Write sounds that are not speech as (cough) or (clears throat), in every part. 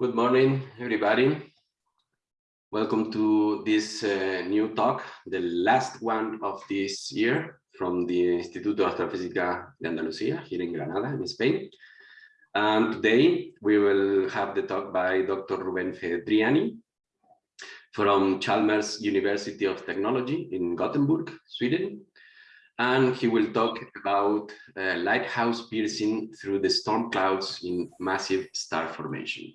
Good morning, everybody. Welcome to this uh, new talk, the last one of this year from the Instituto Astrofísica de Andalucía here in Granada, in Spain. And today we will have the talk by Dr. Ruben Fedriani from Chalmers University of Technology in Gothenburg, Sweden. And he will talk about uh, lighthouse piercing through the storm clouds in massive star formation.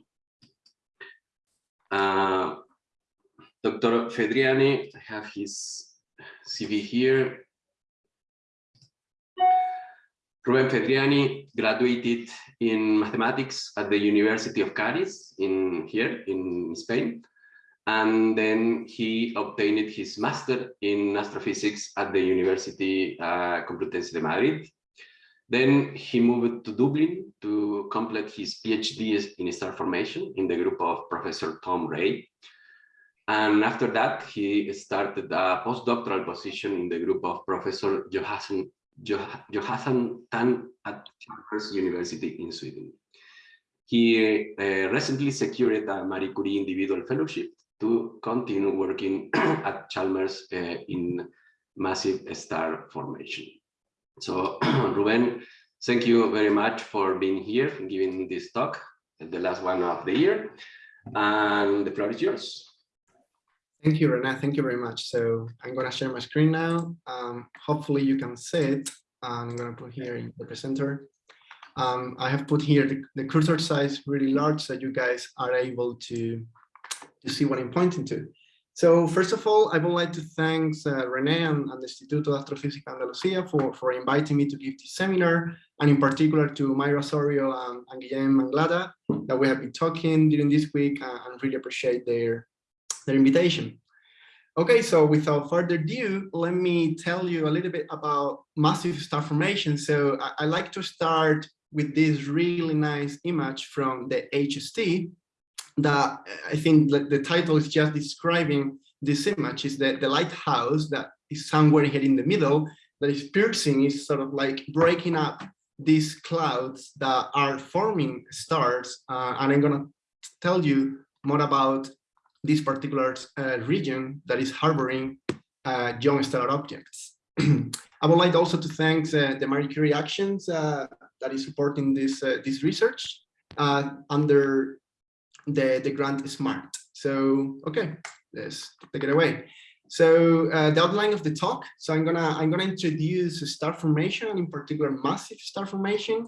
Uh, Dr. Fedriani, I have his CV here. Ruben Fedriani graduated in mathematics at the University of Cádiz in here in Spain. And then he obtained his master in astrophysics at the University uh, Complutense de Madrid. Then he moved to Dublin to complete his PhD in star formation in the group of Professor Tom Ray. And after that, he started a postdoctoral position in the group of Professor Jonathan, Jonathan Tan at Chalmers University in Sweden. He uh, recently secured a Marie Curie individual fellowship to continue working (clears throat) at Chalmers uh, in massive star formation. So (clears throat) Ruben, thank you very much for being here and giving this talk, the last one of the year. And the floor is yours. Thank you, Rene. Thank you very much. So I'm going to share my screen now. Um, hopefully you can see it. I'm going to put here in the presenter. Um, I have put here the, the, cursor size really large so you guys are able to, to see what I'm pointing to. So first of all, I would like to thank uh, Rene and, and the Instituto de Astrofísica Andalucía for, for inviting me to give this seminar, and in particular to Mayra Osorio and, and Guillem that we have been talking during this week uh, and really appreciate their, their invitation. Okay, so without further ado, let me tell you a little bit about massive star formation. So I, I like to start with this really nice image from the HST that I think the title is just describing this image is that the lighthouse that is somewhere here in the middle that is piercing is sort of like breaking up these clouds that are forming stars uh, and I'm gonna tell you more about this particular uh, region that is harboring uh, young stellar objects. (clears throat) I would like also to thank the Marie Curie Actions uh, that is supporting this, uh, this research uh, under the, the grant SMART. So, okay, let's take it away. So the outline of the talk. So I'm gonna I'm gonna introduce star formation, in particular massive star formation.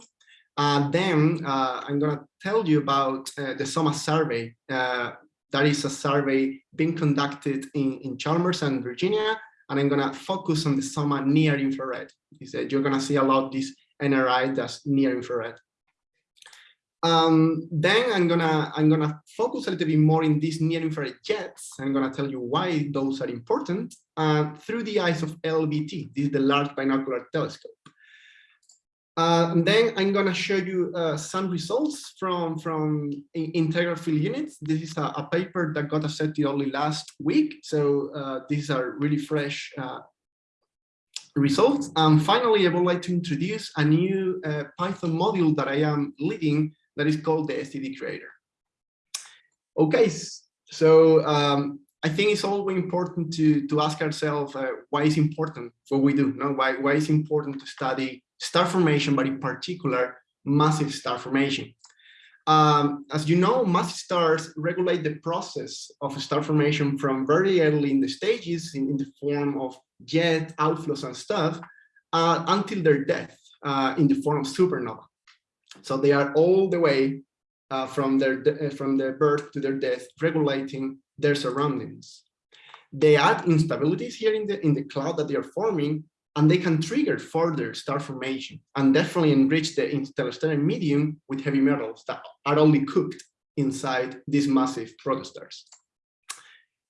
Uh, then uh, I'm to tell you about uh, the SOMA survey that is a survey being conducted in, in Chalmers and Virginia, and I'm gonna focus on the SOMA near infrared. Said, you're gonna see a lot of this NIR that's near infrared. Um, then I'm gonna I'm gonna focus a little bit more in these near infrared jets. I'm gonna tell you why those are important uh, through the eyes of LBT. This is the Large Binocular Telescope. Uh, then I'm going to show you uh, some results from, from integral field units. This is a, a, paper that got accepted only last week. So uh, these are really fresh uh, results. And finally, I would like to introduce a new uh, Python module that I am leading that is called the SED Creator. Okay, so um, I think it's always important to, to ask ourselves uh, why is important what we do, no? why, why is important to study star formation, but in particular, massive star formation. Um, as you know, massive stars regulate the process of star formation from very early in the stages in, in the form of jet outflows and stuff uh, until their death uh, in the form of supernova. So they are all the way uh, from their from their birth to their death, regulating their surroundings. They add instabilities here in the in the cloud that they are forming, and they can trigger further star formation and definitely enrich the interstellar medium with heavy metals that are only cooked inside these massive protostars.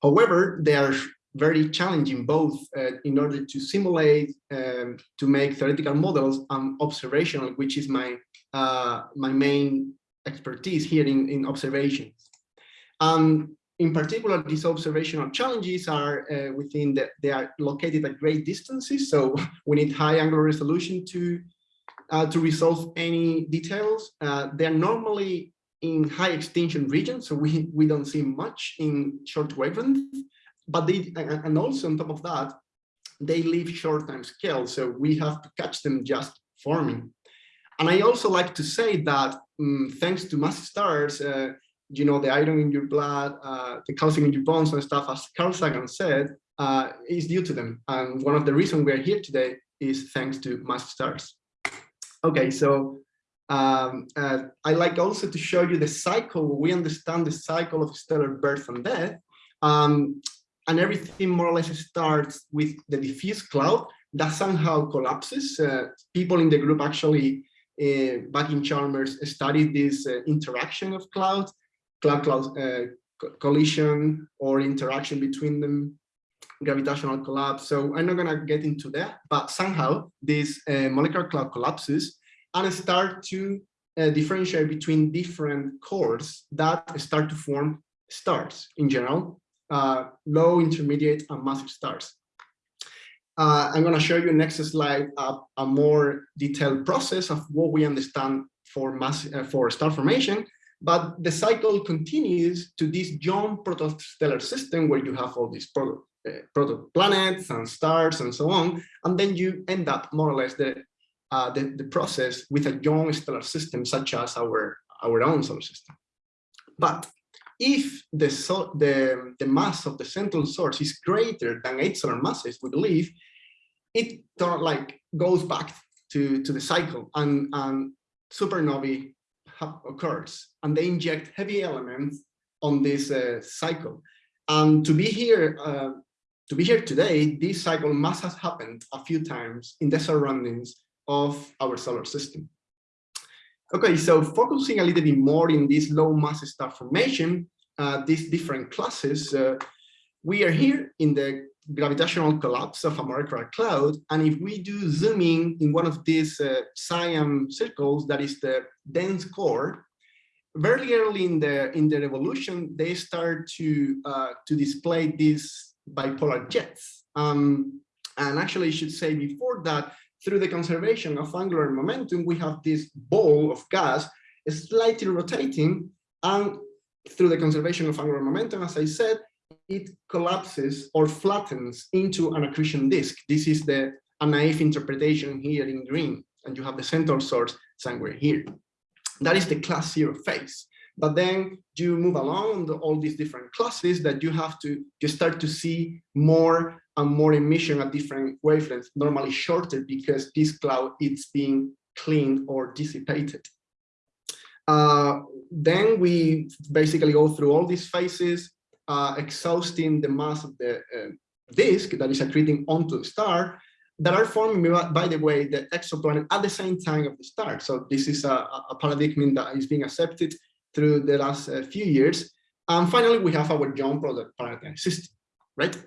However, they are very challenging both uh, in order to simulate, um, to make theoretical models and observational, which is my uh, my main expertise here in, in observations. Um, in particular, these observational challenges are uh, within that they are located at great distances. So (laughs) we need high angular resolution to uh, to resolve any details. Uh, they're normally in high extinction regions, so we, we don't see much in short wavelength, but they, and also on top of that, they live short time scale, so we have to catch them just forming. And I also like to say that um, thanks to massive stars, uh, you know, the iron in your blood, uh, the calcium in your bones and stuff, as Carl Sagan said, uh, is due to them. And one of the reasons we're here today is thanks to massive stars. Okay, so um, uh, I like also to show you the cycle. We understand the cycle of stellar birth and death. Um, and everything more or less starts with the diffuse cloud that somehow collapses. Uh, people in the group actually, uh, back in Chalmers, studied this uh, interaction of clouds, cloud-cloud uh, collision or interaction between them gravitational collapse. So I'm not going to get into that, but somehow this uh, molecular cloud collapses and start to uh, differentiate between different cores that start to form stars in general, uh, low, intermediate, and massive stars. Uh, I'm going to show you next slide a, a, more detailed process of what we understand for mass uh, for star formation. But the cycle continues to this young protostellar system where you have all these products uh, protoplanets and stars and so on, and then you end up more or less the, uh, the, the process with a young stellar system such as our, our own solar system. But if the, so, the, the mass of the central source is greater than eight solar masses, we believe, it like goes back to, to the cycle and, and supernovae occurs and they inject heavy elements on this uh, cycle. And to be here uh, to be here today, this cycle must have happened a few times in the surroundings of our solar system. Okay, so focusing a little bit more in this low mass star formation, these different classes, uh, we are here in the gravitational collapse of a molecular cloud. And if we do zooming in one of these uh, cyan circles, that is the dense core, very early in the in the revolution, they start to uh, to display these bipolar jets. Um, and actually, I should say before that, through the conservation of angular momentum, we have this ball of gas slightly rotating, and through the conservation of angular momentum, as I said, it collapses or flattens into an accretion disk. This is the a naive interpretation here in green, and you have the central source somewhere here. That is the class zero phase. But then you move along the, all these different classes that you have to you start to see more and more emission at different wavelengths, normally shorter because this cloud is being cleaned or dissipated. Uh, then we basically go through all these phases, uh, exhausting the mass of the uh, disk that is accreting onto the star that are forming, by the way, the exoplanet at the same time of the star. So this is a, a paradigm that is being accepted through the last uh, few years. And finally, we have our Young product paradigm system, right?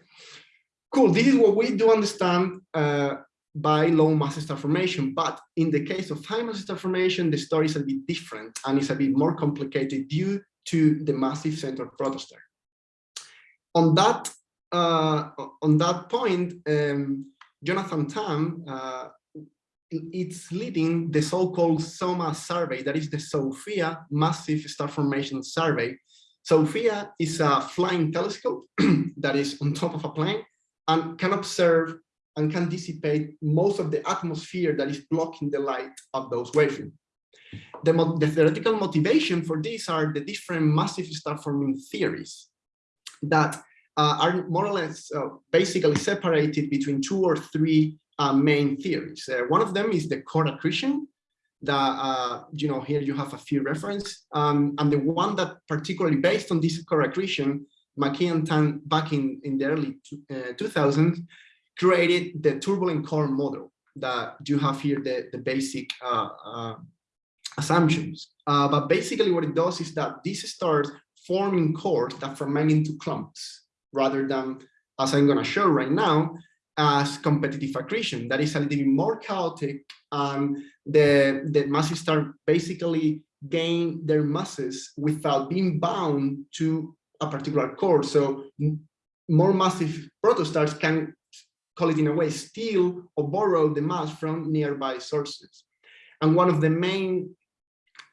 Cool, this is what we do understand uh, by low mass star formation. But in the case of high mass star formation, the story is a bit different and it's a bit more complicated due to the massive central protostar. On that, uh, on that point, um, Jonathan Tan uh, it's leading the so-called SOMA survey, that is the SOFIA Massive Star Formation Survey. SOFIA is a flying telescope (clears throat) that is on top of a plane and can observe and can dissipate most of the atmosphere that is blocking the light of those wavelengths. The, the theoretical motivation for this are the different massive star forming theories that uh, are more or less uh, basically separated between two or three uh, main theories. Uh, one of them is the core accretion that, uh, you know, here you have a few reference. Um, and the one that particularly based on this core accretion, McKee and Tan back in, in the early 2000s uh, created the turbulent core model that you have here, the, the basic uh, uh, assumptions. but basically what it does is that this starts forming cores that fragment into clumps rather than, as I'm going to show right now, as competitive accretion that is a little bit more chaotic and the the masses start basically gain their masses without being bound to a particular core so more massive protostars can call it in a way steal or borrow the mass from nearby sources and one of the main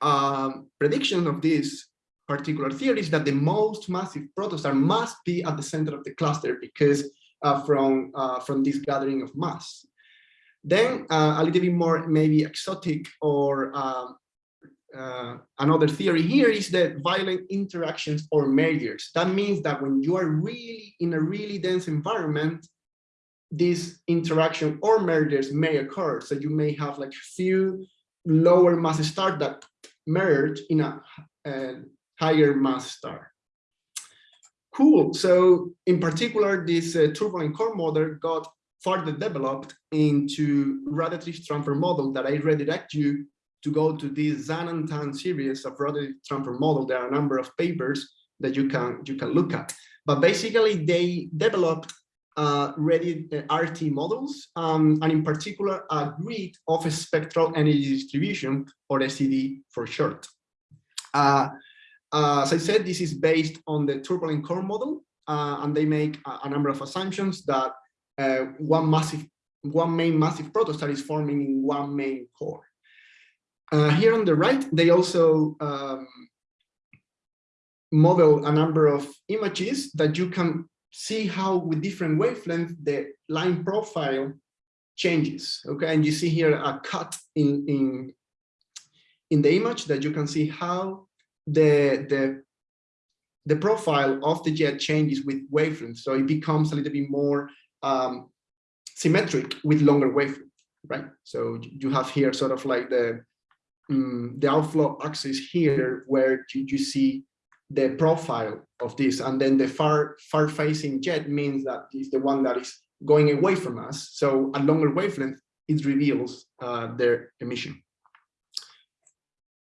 um, prediction of this particular theory is that the most massive protostar must be at the center of the cluster because uh, from uh, from this gathering of mass. Then uh, a little bit more maybe exotic or um, uh, another theory here is that violent interactions or mergers. That means that when you are really in a really dense environment, this interaction or mergers may occur. So you may have like few lower mass stars that merge in a, a higher mass star. Cool. So in particular, this uh, turbulent core model got further developed into radiative transfer model that I redirect you to go to this Zhang and Tan series of radiative transfer model. There are a number of papers that you can you can look at. But basically, they developed uh, ready uh, RT models, um, and in particular, a grid of a spectral energy distribution, or SED for short. Uh, uh, as I said, this is based on the turbulent core model, uh, and they make a, a, number of assumptions that uh, one massive, one main massive protostar is forming in one main core. Here on the right, they also um, model a number of images that you can see how with different wavelengths the line profile changes. Okay, and you see here a cut in in in the image that you can see how the the the profile of the jet changes with wavelength, so it becomes a little bit more um, symmetric with longer wavelength, right? So you have here sort of like the um, the outflow axis here, where you, you see the profile of this, and then the far far facing jet means that is the one that is going away from us. So at longer wavelength, it reveals uh, their emission.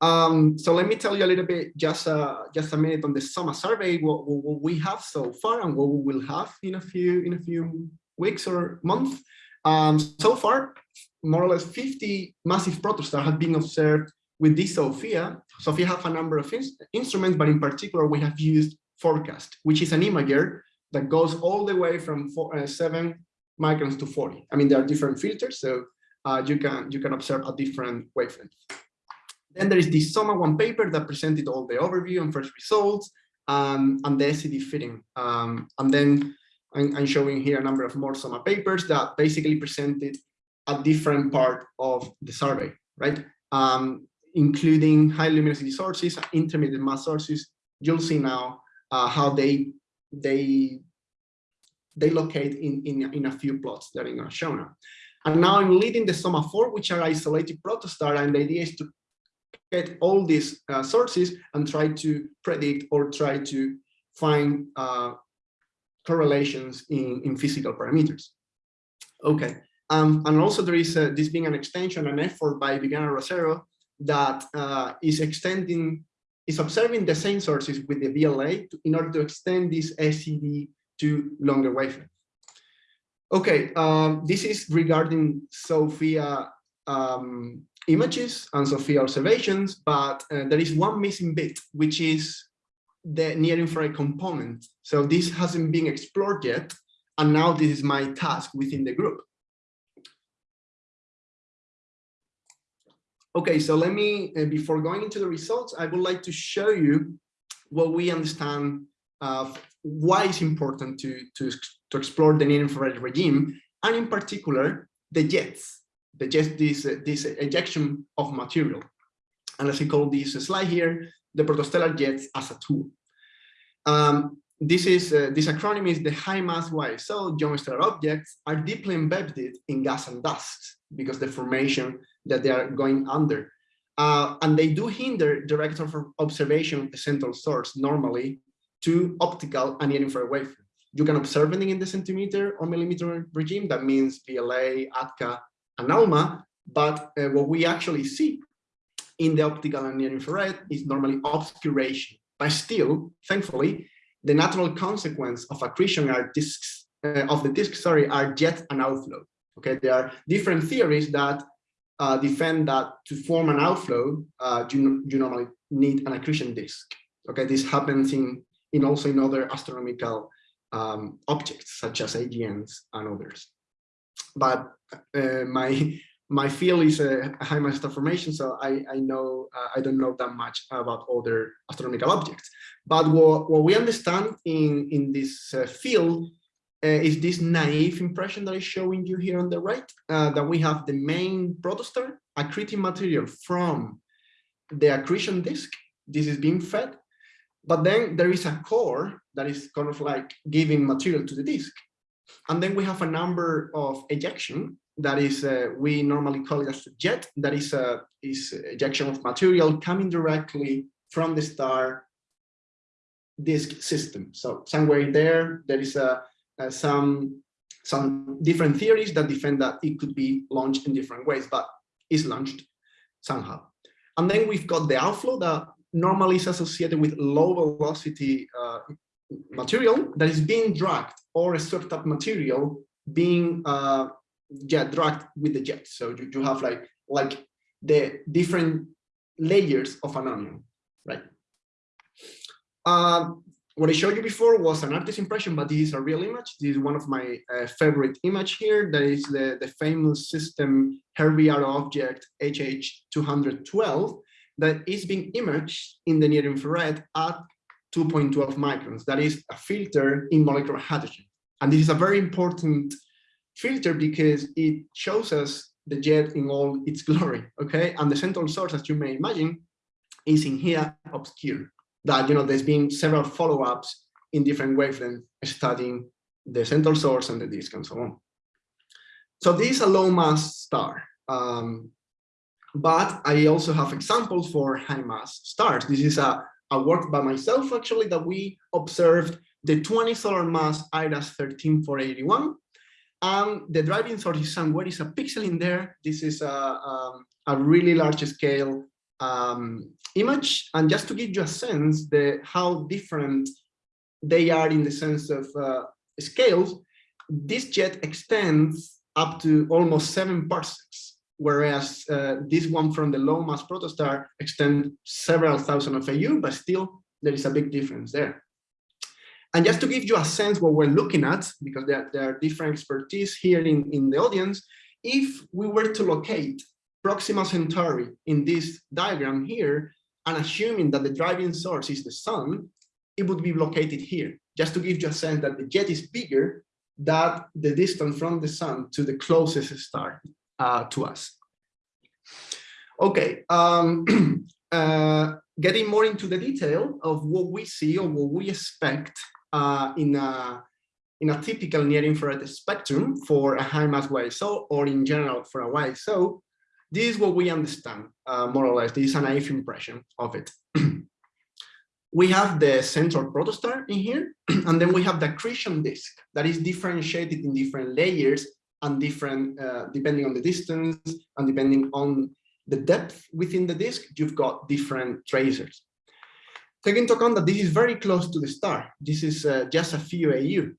Um, so let me tell you a little bit, just uh, just a minute on the SOMA survey, what, what, we have so far and what we will have in a few in a few weeks or months. Um, so far, more or less 50 massive protostars have been observed with this SOFIA. SOFIA have a number of in instruments, but in particular, we have used FORCAST, which is an imager that goes all the way from four, uh, seven microns to 40. I mean, there are different filters, so uh, you can you can observe a different wavelength. Then there is the SOMA one paper that presented all the overview and first results um, and the SED fitting. Um, and then I'm, I'm, showing here a number of more SOMA papers that basically presented a different part of the survey, right? Um, including high luminosity sources, intermediate mass sources. You'll see now uh, how they they they locate in, in, in a few plots that I'm going to show now. And now I'm leading the SOMA 4, which are isolated protostar, and the idea is to get all these uh, sources and try to predict or try to find uh, correlations in, in physical parameters. Okay, um, and also there is uh, this being an extension, an effort by Viviana Rosero that uh, is extending, is observing the same sources with the VLA to, in order to extend this SED to longer wavelength. Okay, um, this is regarding SOFIA um, images and SOFIA observations, but uh, there is one missing bit, which is the near infrared component. So this hasn't been explored yet, and now this is my task within the group. Okay, so let me, uh, before going into the results, I would like to show you what we understand uh, why it's important to, to, to explore the near infrared regime, and in particular, the jets just this, uh, this ejection of material. And as I call this slide here, the protostellar jets as a tool. Um, this is uh, this acronym is the high mass YSO young stellar objects are deeply embedded in gas and dust because the formation that they are going under. Uh, and they do hinder direct observation of the central source normally to optical and near infrared wavelength. You can observe anything in the centimeter or millimeter regime. That means VLA, ATCA, and ALMA, but uh, what we actually see in the optical and near infrared is normally obscuration. But still, thankfully, the natural consequence of accretion are disks uh, of the disk, sorry, are jet and outflow. Okay, there are different theories that uh, defend that to form an outflow, uh, you, you normally need an accretion disk. Okay, this happens in, in also in other astronomical um, objects such as AGNs and others but uh, my my field is a high mass star formation, so I, I know uh, I don't know that much about other astronomical objects. But what, what we understand in, in this uh, field uh, is this naive impression that is showing you here on the right, uh, that we have the main protostar accreting material from the accretion disk. This is being fed, but then there is a core that is kind of like giving material to the disk. And then we have a number of ejection that is, uh, we normally call it as a jet, that is, a, uh, is ejection of material coming directly from the star disk system. So somewhere in there, there is a, a, some, some different theories that defend that it could be launched in different ways, but is launched somehow. And then we've got the outflow that normally is associated with low velocity uh, material that is being dragged or a swept up material being uh, jet dragged with the jet. So you, you have like like the different layers of an onion, right? Uh, what I showed you before was an artist impression, but this is a real image. This is one of my uh, favorite image here. That is the, the famous system Herbig-Haro object HH212 that is being imaged in the near infrared at 2.12 microns. That is a filter in molecular hydrogen. And this is a very important filter because it shows us the jet in all its glory, okay? And the central source, as you may imagine, is in here obscure. That, you know, there's been several follow-ups in different wavelengths studying the central source and the disk and so on. So this is a low mass star. Um, but I also have examples for high mass stars. This is a, a work by myself, actually, that we observed the 20 solar mass IRAS 13481 um, the driving source is somewhere is a pixel in there. This is a, um, a really large scale um, image. And just to give you a sense the how different they are in the sense of uh, scales, this jet extends up to almost seven parsecs, whereas uh, this one from the low mass protostar extends several thousand of AU, but still there is a big difference there. And just to give you a sense what we're looking at, because there, there are different expertise here in, in the audience, if we were to locate Proxima Centauri in this diagram here, and assuming that the driving source is the sun, it would be located here, just to give you a sense that the jet is bigger than the distance from the sun to the closest star uh, to us. Okay, um, (clears throat) uh, getting more into the detail of what we see or what we expect uh, in a in a typical near infrared spectrum for a high mass YSO or in general for a YSO, this is what we understand uh, more or less. This is a naive impression of it. (clears throat) we have the central protostar in here, (clears throat) and then we have the accretion disk that is differentiated in different layers and different uh, depending on the distance and depending on the depth within the disk, you've got different tracers. Take into account that this is very close to the star. This is uh, just a few AU.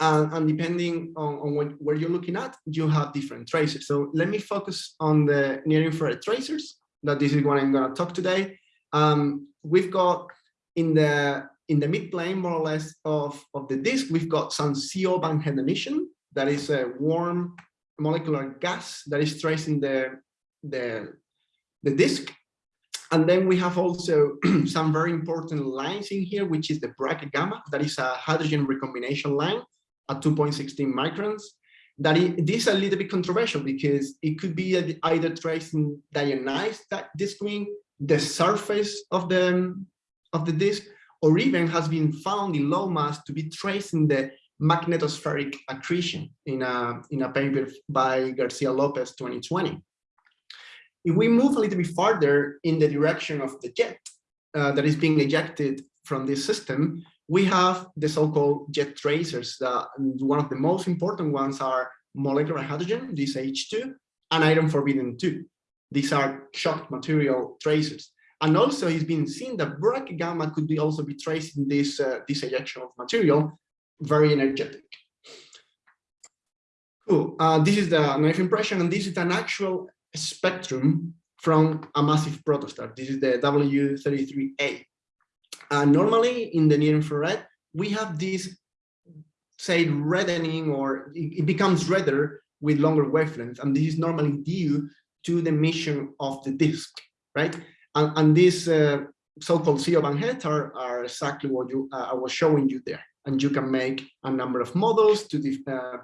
And, and depending on, on what, where you're looking at, you have different tracers. So let me focus on the near infrared tracers, that this is what I'm going to talk today. Um, we've got in the in the mid plane, more or less, of, of the disk, we've got some CO band head emission, that is a warm molecular gas that is tracing the, the, the disk. And then we have also (clears throat) some very important lines in here, which is the Brackett gamma, that is a hydrogen recombination line at 2.16 microns. That is, this is a little bit controversial because it could be either tracing diionized disk wing, the surface of the, of the disk, or even has been found in low mass to be tracing the magnetospheric accretion in a, in a paper by Garcia Lopez 2020. If we move a little bit farther in the direction of the jet uh, that is being ejected from this system, we have the so-called jet tracers. Uh, one of the most important ones are molecular hydrogen, this H2, and iron forbidden 2. These are shocked material tracers. And also it's been seen that Brackett gamma could be also be traced in this, uh, this ejection of material, very energetic. Cool. Uh, this is the knife impression, and this is an actual spectrum from a massive protostar. This is the W33A. And normally in the near infrared, we have this, say, reddening or it becomes redder with longer wavelengths, and this is normally due to the emission of the disk, right? And, and these uh, so-called CO Het are, are exactly what you uh, I was showing you there. And you can make a number of models to uh,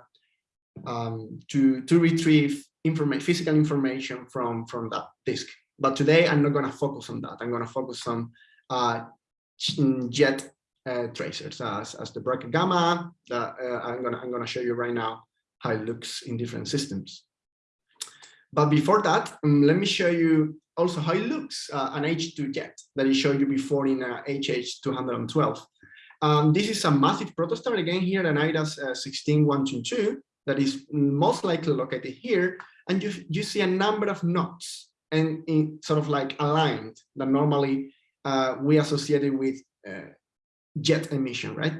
um, to to retrieve information, physical information from from that disk. But today I'm not going to focus on that. I'm going to focus on uh, jet uh, tracers as, as the Brackett gamma. That uh, I'm gonna I'm gonna show you right now how it looks in different systems. But before that, um, let me show you also how it looks uh, an H2 jet that I showed you before in uh, HH212. Um, this is a massive protostar again here, an IRAS uh, 16122 that is most likely located here. And you, you see a number of knots and in sort of like aligned that normally uh, we associated with uh, jet emission, right?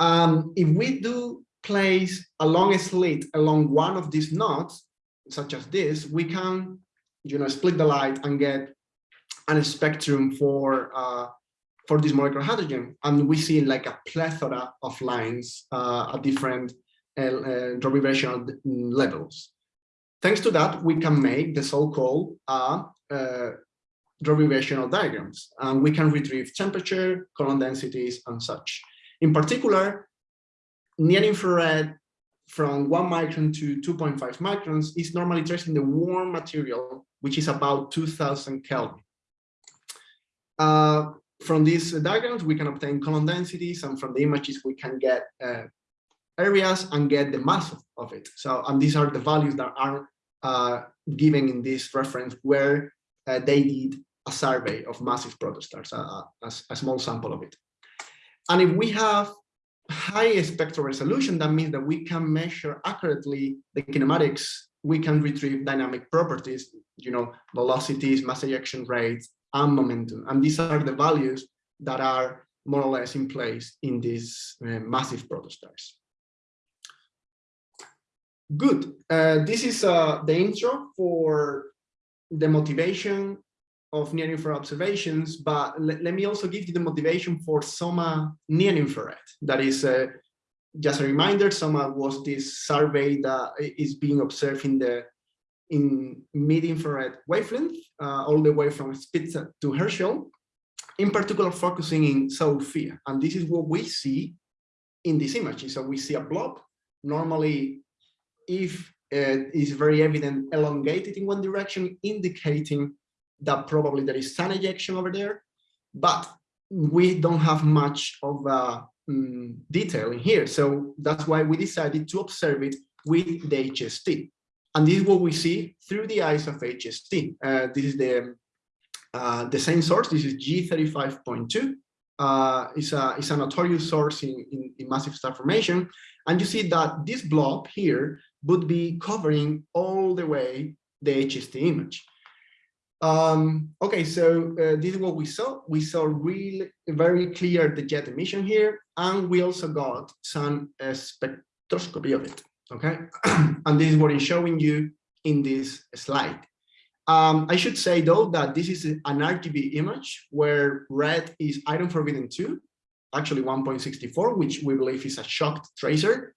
Um, if we do place a long slit along one of these knots, such as this, we can, you know, split the light and get a spectrum for uh, for this molecular hydrogen, and we see like a plethora of lines uh, at different uh, uh, gravitational levels. Thanks to that, we can make the so-called uh, uh, gravitational diagrams, and we can retrieve temperature, column densities, and such. In particular, near infrared from one micron to 2.5 microns is normally tracing the warm material, which is about 2000 Kelvin. Uh, from these diagrams, we can obtain column densities, and from the images, we can get uh, areas and get the mass of, of, it. So, and these are the values that are uh, given in this reference where uh, they did a survey of massive protostars, a, a, a small sample of it. And if we have high spectral resolution, that means that we can measure accurately the kinematics, we can retrieve dynamic properties, you know, velocities, mass ejection rates, and momentum. And these are the values that are more or less in place in these uh, massive protostars. Good. Uh, this is uh, the intro for the motivation of near infrared observations, but let, me also give you the motivation for SOMA near infrared. That is uh, just a reminder, SOMA was this survey that is being observed in the in mid-infrared wavelength, uh, all the way from Spitzer to Herschel, in particular focusing in SOFIA. And this is what we see in this image. So we see a blob, normally if it is very evident elongated in one direction, indicating that probably there is sun ejection over there, but we don't have much of uh, um, detail in here. So that's why we decided to observe it with the HST. And this is what we see through the eyes of HST. Uh, this is the uh, the same source. This is G35.2. Uh, it's, a, it's a notorious source in, in, in massive star formation. And you see that this blob here would be covering all the way the HST image. Um, okay, so uh, this is what we saw. We saw really very clear the jet emission here, and we also got some uh, spectroscopy of it. Okay, (clears throat) and this is what is showing you in this slide. Um, I should say though that this is an RGB image where red is iron forbidden 2, actually 1.64, which we believe is a shocked tracer.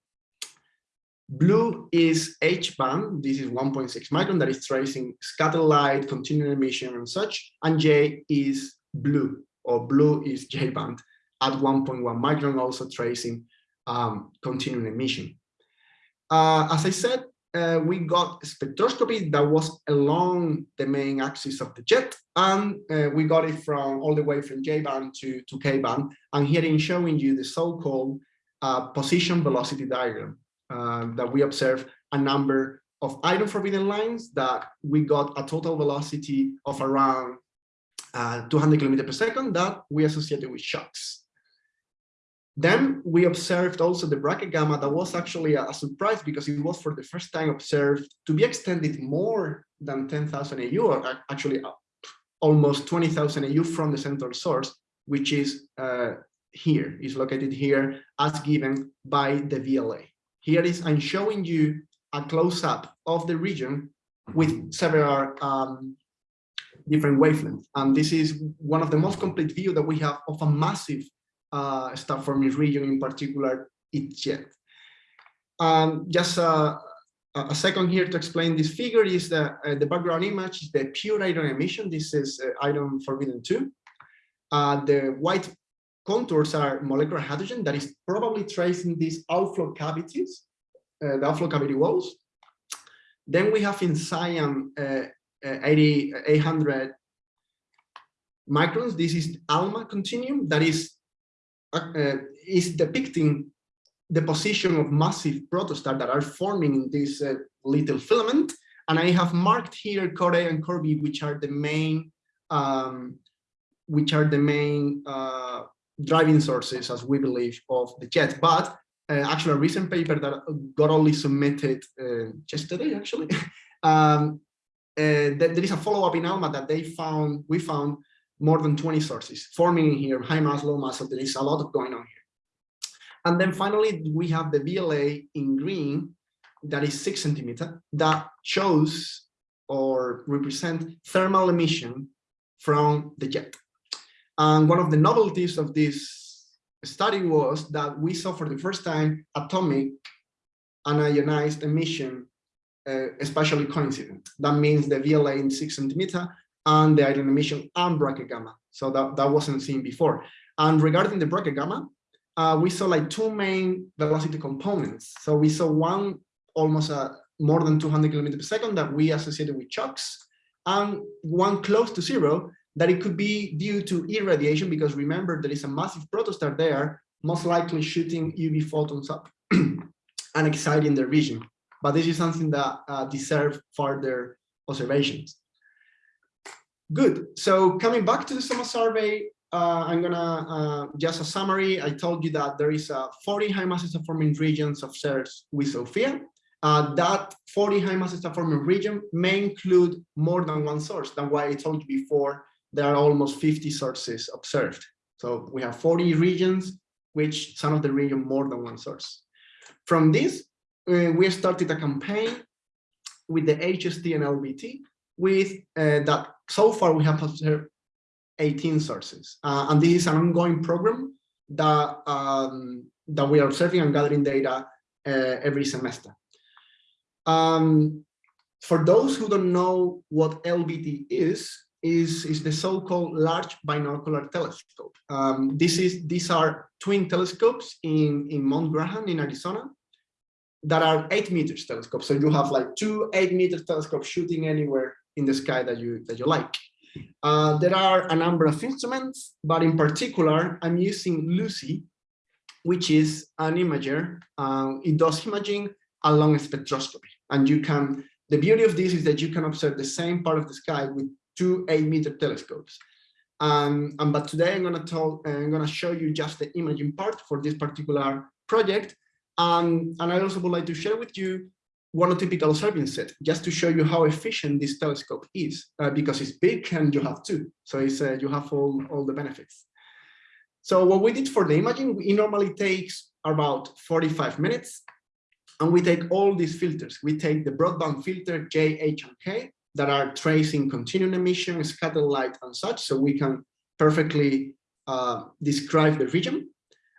Blue is H-band, this is 1.6 micron that is tracing scattered light, continuing emission and such, and J is blue, or blue is J-band at 1.1 micron, also tracing um, emission. Uh, as I said, uh, we got spectroscopy that was along the main axis of the jet, and uh, we got it from all the way from J-band to, to K-band, and here I'm showing you the so-called uh, position velocity diagram. Uh, that we observe a number of iron forbidden lines that we got a total velocity of around uh, 200 kilometers per second that we associated with shocks. Then we observed also the Brackett gamma that was actually a, a, surprise because it was for the first time observed to be extended more than 10,000 AU, or actually uh, almost 20,000 AU from the central source, which is uh, here, is located here as given by the VLA. Here is I'm showing you a close-up of the region with several um, different wavelengths. And this is one of the most complete view that we have of a massive uh, star forming region, in particular, its jet. Um, just a, a second here to explain this figure is the, uh, the background image is the pure iron emission. This is uh, iron forbidden 2. Uh, the white contours are molecular hydrogen that is probably tracing these outflow cavities, uh, the outflow cavity walls. Then we have in cyan uh, uh, 80, 800 microns. This is ALMA continuum that is is depicting the position of massive protostars that are forming in this uh, little filament. And I have marked here Core and Core B, which are the main, um, which are the main uh, driving sources, as we believe, of the jet. But uh, actually, a recent paper that got only submitted uh, yesterday, actually, (laughs) um, uh, there is a follow-up in ALMA that they found, we found more than 20 sources forming here, high mass, low mass, so there is a lot of going on here. And then finally, we have the VLA in green that is six centimeter that shows or represent thermal emission from the jet. And one of the novelties of this study was that we saw for the first time atomic unionized emission, uh, especially coincident. That means the VLA in six centimeter and the iron emission and Brackett gamma. So that, that wasn't seen before. And regarding the Brackett gamma, uh, we saw like two main velocity components. So we saw one almost uh, more than 200 kilometers per second that we associated with shocks, and one close to zero that it could be due to irradiation because remember there is a massive protostar there, most likely shooting UV photons up (clears throat) and exciting the region. But this is something that uh, deserves further observations. Good. So coming back to the SOMA survey, uh, I'm gonna uh, just a summary. I told you that there is a 40 high mass forming regions of CERS with SOFIA. Uh, that 40 high mass forming region may include more than one source. That's why I told you before there are almost 50 sources observed. So we have 40 regions, which some of the region more than one source. From this, uh, we started a campaign with the HST and LBT with uh, that so far we have observed 18 sources. Uh, and this is an ongoing program that, um, that we are observing and gathering data uh, every semester. Um, for those who don't know what LBT is, is, is the so-called Large Binocular Telescope. Um, this is These are twin telescopes in, in Mount Graham in Arizona that are eight meters telescopes. So you have like two eight meter telescopes shooting anywhere in the sky that you that you like. Uh, there are a number of instruments, but in particular, I'm using LUCI, which is an imager. Uh, it does imaging along spectroscopy. And you can, the beauty of this is that you can observe the same part of the sky with two eight meter telescopes. Um, and but today I'm gonna talk, uh, I'm gonna show you just the imaging part for this particular project. Um, and I also would like to share with you one typical observing set, just to show you how efficient this telescope is, uh, because it's big and you have two. So it's, uh, you have all, all the benefits. So what we did for the imaging, it normally takes about 45 minutes. And we take all these filters. We take the broadband filter J, H, and K that are tracing continuum emission, scattered light, and such, so we can perfectly uh, describe the region.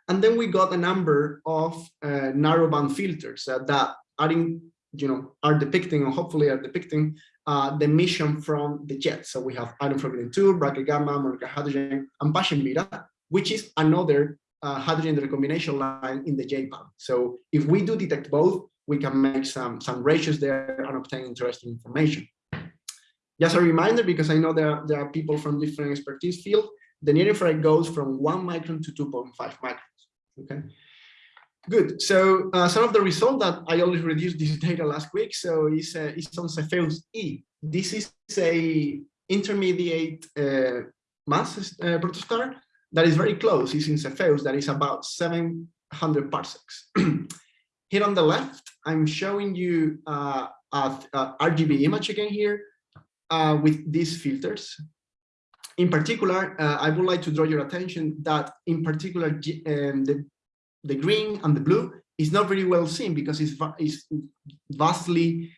And then we got a number of uh, narrowband filters uh, that are in you know, are depicting or hopefully are depicting uh, the emission from the jet. So we have iron forbidden 2, Brackett gamma, molecular hydrogen, and Paschen beta, which is another uh, hydrogen recombination line in the J-band. So if we do detect both, we can make some, some ratios there and obtain interesting information. Just a reminder, because I know there, are, there are people from different expertise field, the near infrared goes from one micron to 2.5 microns, okay? Good. So uh, some of the result that I only reduced this (laughs) data last week. So it's, uh, it's on Cepheus E. This is a intermediate uh, mass uh, protostar that is very close. It's in Cepheus that is about 700 parsecs. (clears throat) here on the left, I'm showing you uh, a, a, RGB image again here uh, with these filters. In particular, uh, I would like to draw your attention that in particular um, the the green and the blue is not very well seen because it's, it's vastly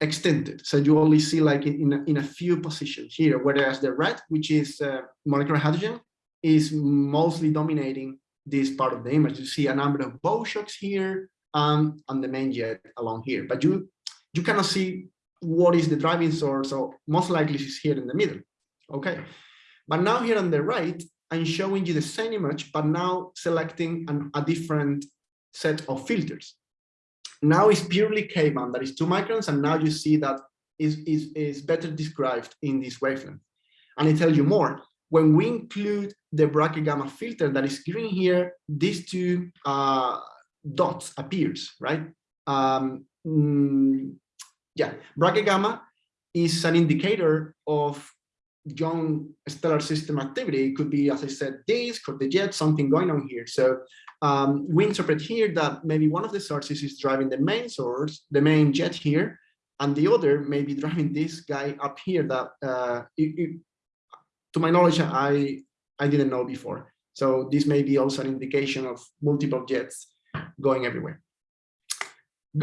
extended. So you only see like in, in, a, in a few positions here, whereas the red, which is uh, molecular hydrogen, is mostly dominating this part of the image. You see a number of bow shocks here, um, and the main jet along here. But you, you cannot see what is the driving source, so most likely it's here in the middle, okay? But now here on the right, I'm showing you the same image, but now selecting an, a different set of filters. Now it's purely K-band, that is two microns, and now you see that is, is, is better described in this wavelength. And I tell you more, when we include the Brackett gamma filter that is green here, these two uh, dots appears, right? Um, mm, yeah, Brackett gamma is an indicator of young stellar system activity. It could be, as I said, disk or the jet, something going on here. So um, we interpret here that maybe one of the sources is driving the main source, the main jet here, and the other may be driving this guy up here that, uh, it, it, to my knowledge, I, I didn't know before. So this may be also an indication of multiple jets going everywhere.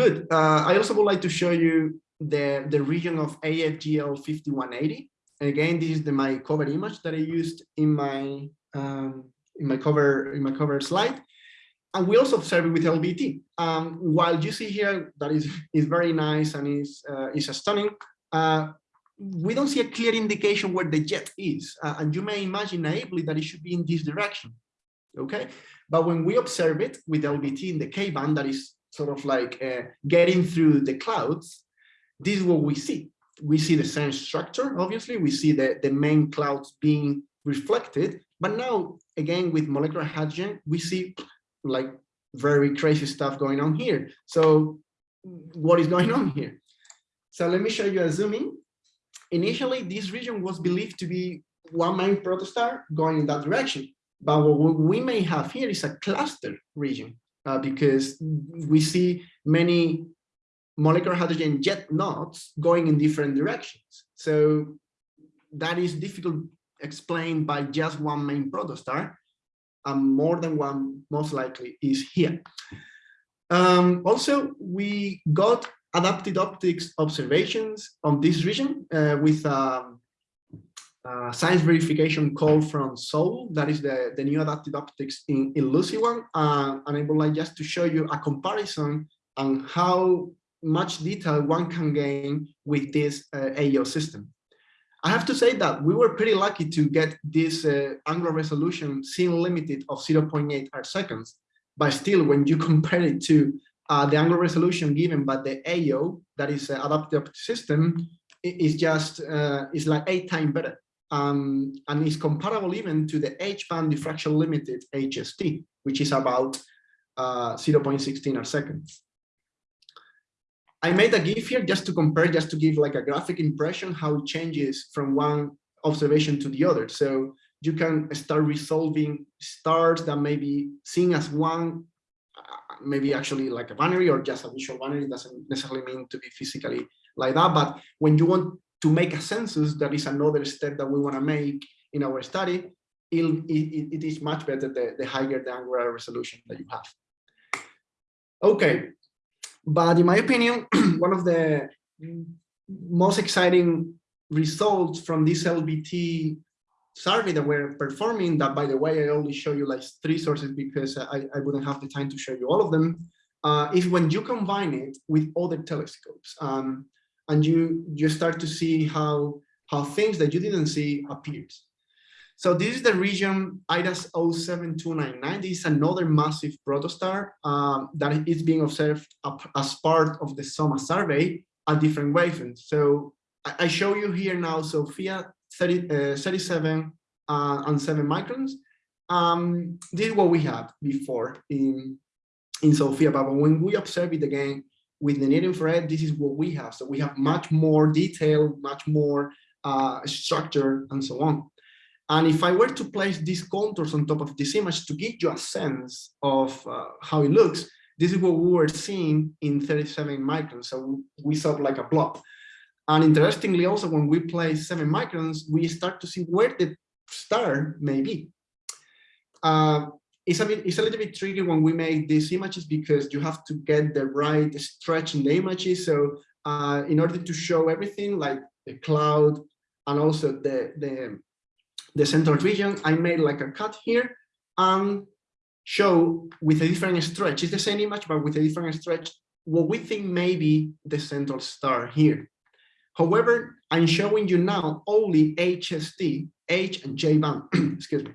Good. Uh, I also would like to show you the, the region of AFGL 5180. And again, this is the, my cover image that I used in my um, in my cover in my cover slide. And we also observe it with LBT. Um, while you see here that is is very nice and is uh, is stunning, uh, we don't see a clear indication where the jet is. Uh, and you may imagine naively that it should be in this direction. Okay, but when we observe it with LBT in the K band, that is sort of like uh, getting through the clouds, this is what we see we see the same structure, obviously, we see the, the main clouds being reflected, but now, again, with molecular hydrogen, we see like very crazy stuff going on here. So what is going on here? So let me show you a zooming. Initially, this region was believed to be one main protostar going in that direction. But what we may have here is a cluster region uh, because we see many molecular hydrogen jet knots going in different directions. So that is difficult explained by just one main protostar and more than one most likely is here. Um, also, we got adapted optics observations on this region uh, with um, a science verification call from SOUL. That is the, the new adapted optics in, in LUCI one. Uh, and I would like just to show you a comparison on how much detail one can gain with this uh, AO system. I have to say that we were pretty lucky to get this uh, angular resolution scene limited of 0.8 arc seconds, but still when you (laughs) compare it to uh, the angular resolution given by the AO, that is uh, adaptive system, is just, uh, is like eight times better. Um, and is comparable even to the H-band diffraction limited HST, which is about uh, 0.16 arc seconds. I made a GIF here just to compare, just to give like a graphic impression how it changes from one observation to the other. So you can start resolving stars that may be seen as one, uh, maybe actually like a binary or just a visual binary doesn't necessarily mean to be physically like that. But when you want to make a census, that is another step that we want to make in our study. It, it, it is much better the, the higher the angular resolution that you have. Okay, but in my opinion, (clears throat) one of the most exciting results from this LBT survey that we're performing, that by the way, I only show you like three sources because I, I wouldn't have the time to show you all of them, uh, is when you combine it with other telescopes um, and you, you start to see how, how things that you didn't see appears. So this is the region IRAS 07299. This is another massive protostar um, that is being observed as part of the SOMA survey at different wavelengths. So I show you here now SOFIA 30, uh, 37 uh, and 7 microns. Um, this is what we had before in, in SOFIA, but when we observe it again with the near infrared, this is what we have. So we have much more detail, much more uh, structure, and so on. And if I were to place these contours on top of this image to give you a sense of uh, how it looks, this is what we were seeing in 37 microns. So we saw like a blob. And interestingly, also when we place seven microns, we start to see where the star may be. Uh, it's a bit, it's a little bit tricky when we make these images because you have to get the right stretch in the images. So uh, in order to show everything like the cloud and also the, the the central region, I made like a cut here. And show with a different stretch. It's the same image, but with a different stretch, what we think may be the central star here. However, I'm showing you now only HST, H and J band, (clears throat) excuse me.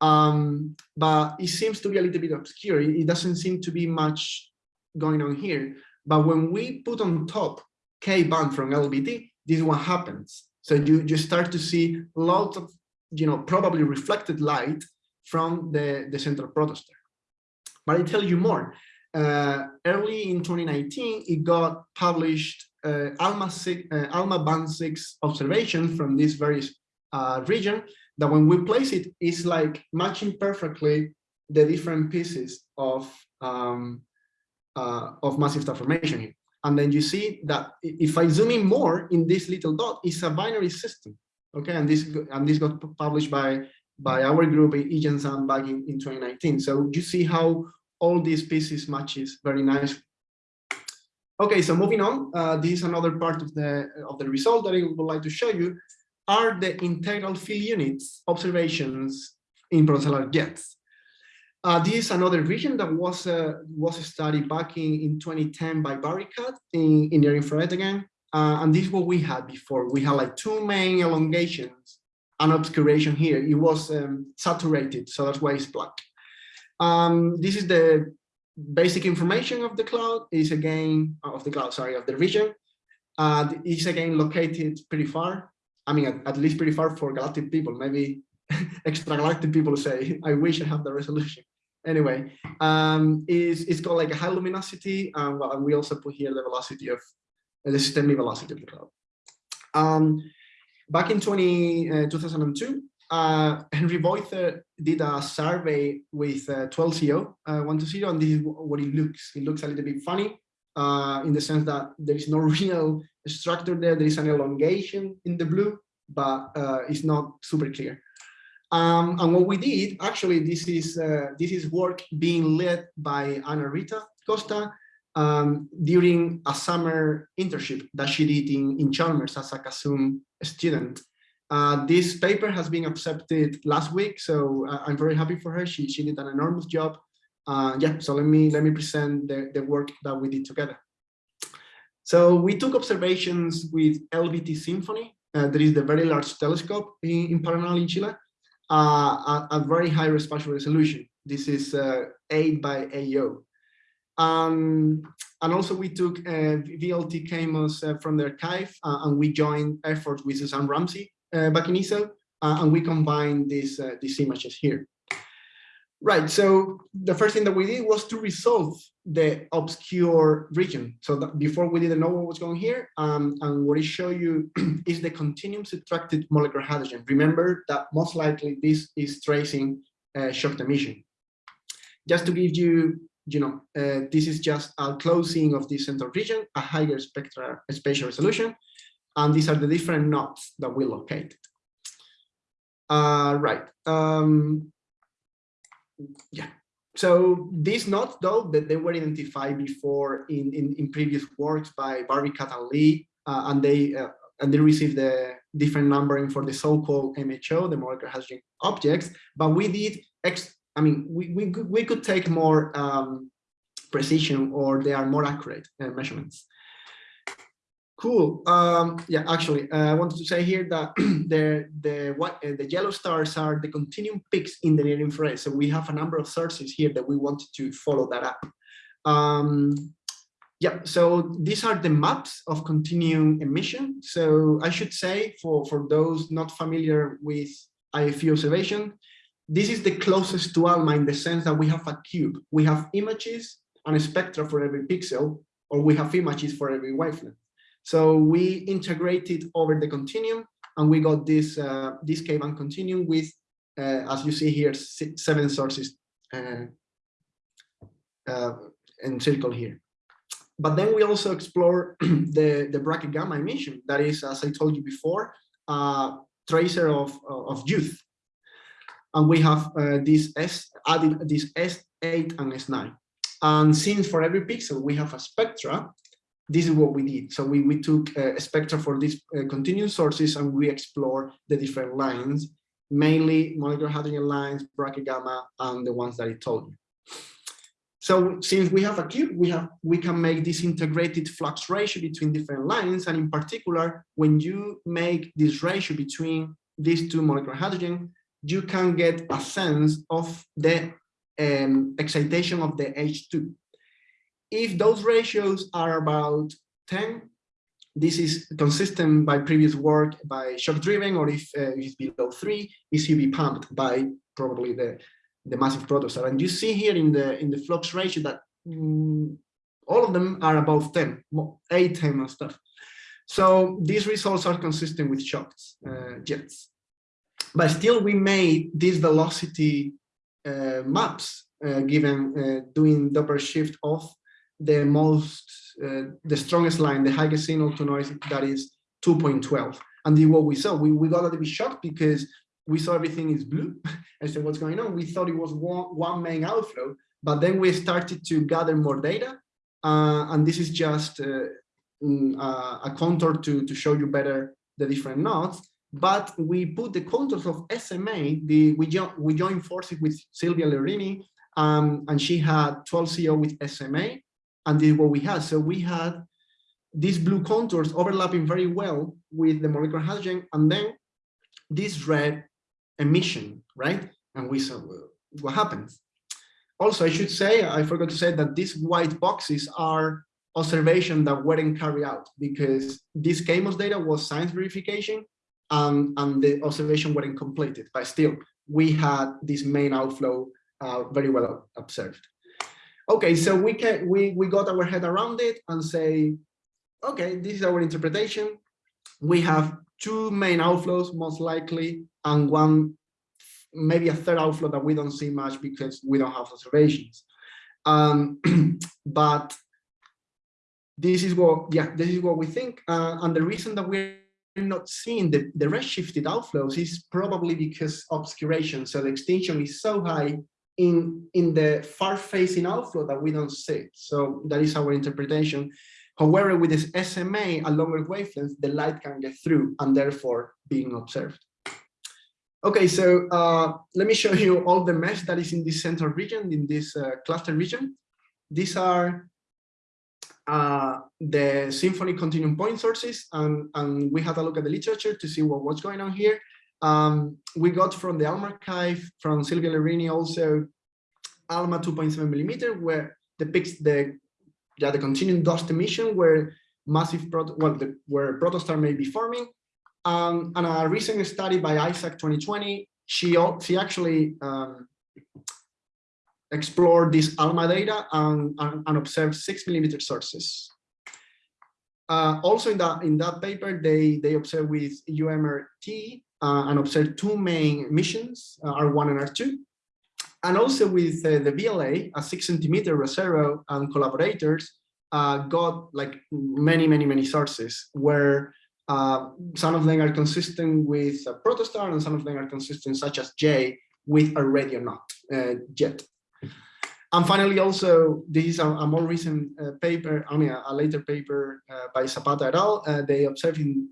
Um, but it seems to be a little bit obscure. It doesn't seem to be much going on here. But when we put on top K band from LBT, this one happens. So you, you start to see lots of, you know, probably reflected light from the, the central protostar. But I tell you more. Uh, early in 2019, it got published uh, ALMA, six, uh, ALMA band 6 observation from this very uh, region that when we place it, it's like matching perfectly the different pieces of um, uh, of massive star formation here. And then you see that if I zoom in more in this little dot, it's a binary system. Okay, and this and this got published by by our group Yichen Zhang back in, in 2019. So you see how all these pieces matches very nice. Okay, so moving on, uh, this is another part of the of the result that I would like to show you are the integral field units observations in protostellar jets. Uh, this is another region that was uh, was studied back in, in 2010 by Varricatt in, in near infrared again. Uh, and this is what we had before. We had like two main elongations and obscuration here. It was um, saturated, so that's why it's black. Um, this is the basic information of the cloud is again of the cloud, sorry, of the region. Uh, it's again located pretty far. I mean, at, at least pretty far for galactic people. Maybe (laughs) extragalactic people say, I wish I have the resolution. Anyway, um, is it's got like a high luminosity, um, and we also put here the velocity of uh, the systemic velocity of the cloud. Um, back in 20, uh, 2002, uh, (laughs) Henrik Beuther did a survey with uh, 12CO uh, 120, and this is what it looks. It looks a little bit funny uh, in the sense that there is no (laughs) real structure there. There is an elongation in the blue, but uh, it's not super clear. Um, and what we did, actually, this is uh, this is work being led by Ana Rita Costa um, during a summer internship that she did in, in Chalmers as a Kasum student. Uh, this paper has been accepted last week, so uh, I'm very happy for her. She, she did an enormous job. Uh, yeah, so let me let me present the, the work that we did together. So we took observations with VLT SINFONI. Uh, that is the very large telescope in, in Paranal in Chile, uh, at, very high spatial resolution. This is uh, 8 by AO. Um, and also we took VLT KMOS from the archive and we joined efforts with Suzanne Ramsay uh, back in ESO, uh, and we combined these, uh, these images here. Right, so the first thing that we did was to resolve the obscure region. So before we didn't know what was going here, um, and what I show you (clears throat) is the continuum subtracted molecular hydrogen. Remember that most likely this is tracing uh, shock emission. Just to give you, you know, uh, this is just a closing of this central region, a higher spectral spatial resolution, and these are the different knots that we located. Uh, right. Um, yeah. So these knots, though, that they were identified before in, in, in previous works by Varricatt and Lee, uh, and they uh, and they received the different numbering for the so-called MHO, the molecular hydrogen objects. But we did, ex I mean, we, we, we could take more um, precision or they are more accurate uh, measurements. Cool. Um, yeah, actually, uh, I wanted to say here that (clears throat) the the what uh, the yellow stars are the continuum peaks in the near infrared. So we have a number of sources here that we wanted to follow that up. Um, yeah, so these are the maps of continuum emission. So I should say for for those not familiar with IFU observation, this is the closest to ALMA in the sense that we have a cube. We have images and a spectra for every pixel, or we have images for every wavelength. So we integrated over the continuum and we got this, uh, this K-band continuum with, uh, as you see here, seven sources uh, uh, here. But then we also explore (clears throat) the, the Brackett gamma emission. That is, as I told you before, a tracer of, of youth. And we have uh, this S added this S8 and S9. And since for every pixel we have a spectra, this is what we did. So we, we took a spectra for these uh, continuous sources and we explore the different lines mainly molecular hydrogen lines, Brackett gamma, and the ones that I told you. So since we have a cube, we have we can make this integrated flux ratio between different lines, and in particular, when you make this ratio between these two molecular hydrogen, you can get a sense of the um, excitation of the H2. If those ratios are about 10, this is consistent by previous work by shock driven, or if uh, it's below three, is UV pumped by probably the, the massive protostar. And you see here in the in the flux ratio that mm, all of them are above 10, 8, 10 and stuff. So these results are consistent with shocks, uh, jets. But still we made these velocity uh, maps uh, given uh, doing Doppler shift of the most, uh, the strongest line, the highest signal to noise that is 2.12. And what we saw, we, we got a little bit shocked because we saw everything is blue. (laughs) I said, what's going on? We thought it was one, one main outflow, but then we started to gather more data. Uh, and this is just uh, mm, a contour to, to show you better the different nodes. But we put the contours of SMA, the, we, jo we joined forces with Silvia Leurini, um, and she had 12 CO with SMA, and this is what we had. So we had these blue contours overlapping very well with the molecular hydrogen, and then this red emission, right? And we saw what happens. Also, I should say, I forgot to say that these white boxes are observation that weren't carried out because this KMOS data was science verification and, and the observation weren't completed, but still we had this main outflow uh, very well observed. Okay, so we can we we got our head around it and say, okay, this is our interpretation. We have two main outflows most likely, and one maybe a third outflow that we don't see much because we don't have observations. Um, (clears throat) but this is what yeah this is what we think, uh, and the reason that we're not seeing the the redshifted outflows is probably because obscuration. So the extinction is so high in, in the far-facing outflow that we don't see. So that is our interpretation. However, with this SMA at longer wavelengths, the light can get through and therefore being observed. Okay, so uh, let me show you all the mesh that is in this central region, in this uh, cluster region. These are uh, the SINFONI continuum point sources, and, and we had a look at the literature to see what, what's going on here. Um, we got from the ALMA archive, from Silvia Leurini also, ALMA 2.7 millimeter, where depicts the yeah, the continuum dust emission where massive well the, where protostar may be forming. Um, and a recent study by Isaac 2020, she she actually um, explored this ALMA data and, and, and observed six millimeter sources. Uh, also in that in that paper, they they observed with GMRT uh, and observed two main missions, uh, R1 and R2. And also with uh, the VLA, a six centimeter Rosero and collaborators uh, got like many, many, many sources where uh, some of them are consistent with a protostar and some of them are consistent such as J with a radio knot jet. And finally, also, this is a, a more recent uh, paper, I mean, a, a later paper by Zapata et al. they observed in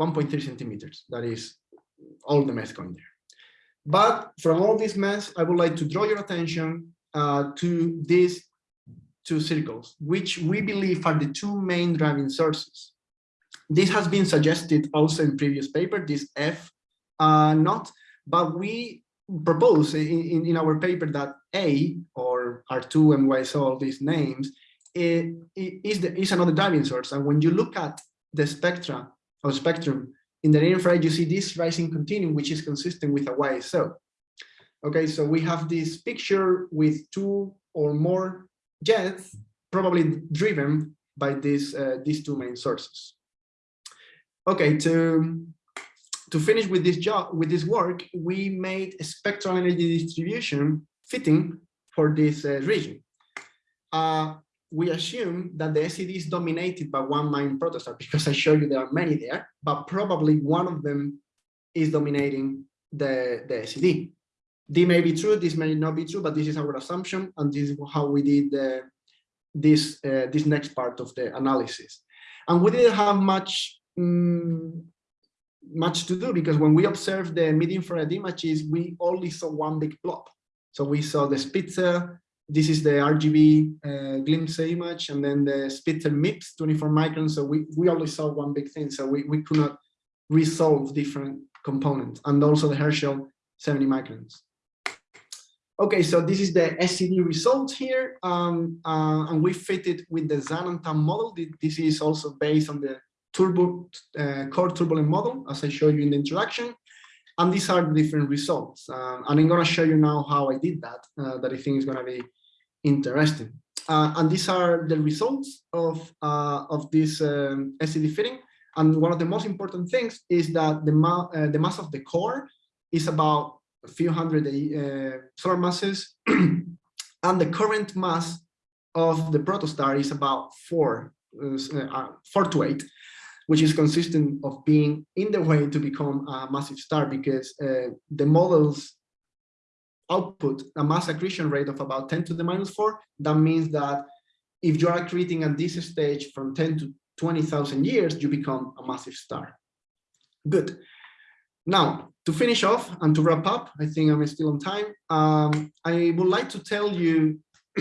1.3 centimeters. That is all the mess going there. But from all this mess, I would like to draw your attention uh, to these two circles, which we believe are the two main driving sources. This has been suggested also in previous paper, this F uh, not, but we propose in, in, in, our paper that A or R2 and YSO, all these names, it, it is, the, is another driving source. And when you look at the spectra or spectrum in the infrared, you see this rising continuum, which is consistent with a YSO. Okay, so we have this picture with two or more jets, probably driven by these uh, these two main sources. Okay, to to finish with this job with this work, we made a spectral energy distribution fitting for this uh, region. Uh, we assume that the SED is dominated by one main protostar because I show you there are many there, but probably one of them is dominating the, the SED. This may be true, this may not be true, but this is our assumption, and this is how we did the, this uh, this next part of the analysis. And we didn't have much um, much to do because when we observed the mid-infrared images, we only saw one big blob. So we saw the Spitzer, this is the RGB uh, glimpse image, and then the Spitzer MIPS 24 microns. So we, we only saw one big thing. So we, we could not resolve different components and also the Herschel 70 microns. Okay, so this is the SED result here, um, uh, and we fit it with the Zhang model. This is also based on the turbo uh, core turbulent model, as I showed you in the introduction. And these are the different results. Um, and I'm going to show you now how I did that, uh, that I think is going to be interesting. Uh, and these are the results of, uh, of this um, fitting. And one of the most important things is that the, ma uh, the mass of the core is about a few hundred uh, solar masses. (clears throat) and the current mass of the protostar is about four, four to eight which is consistent of being in the way to become a massive star because uh, the models output a mass accretion rate of about 10 to the minus 4. That means that if you are accreting at this stage from 10 to 20,000 years, you become a massive star. Good. Now, to finish off and to wrap up, I think I'm still on time. Um, I would like to tell you (clears throat)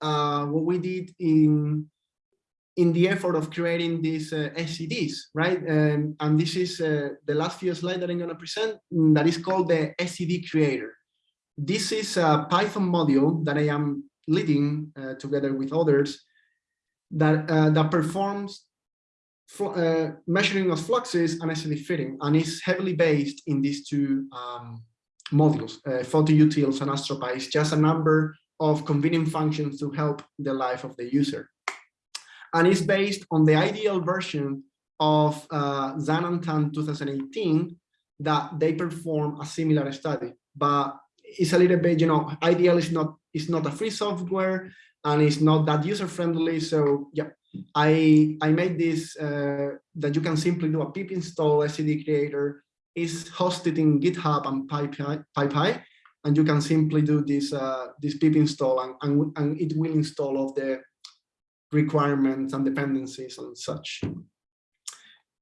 uh, what we did in in the effort of creating these uh, SEDs, right? Um, and this is uh, the last few slides that I'm going to present mm, that is called the SED Creator. This is a Python module that I am leading uh, together with others that, uh, that performs uh, measuring of fluxes and SED fitting and is heavily based in these two um, modules, uh, photutils and AstroPy. It's just a number of convenient functions to help the life of the user and it's based on the IDL version of uh, Zhang and Tan 2018 that they perform a similar study, but it's a little bit, you know, IDL is not is not a free software and it's not that user friendly. So yeah, I I made this uh, that you can simply do a pip install SED creator is hosted in GitHub and PyPI, and you can simply do this uh, this pip install and, and and it will install all the requirements and dependencies and such.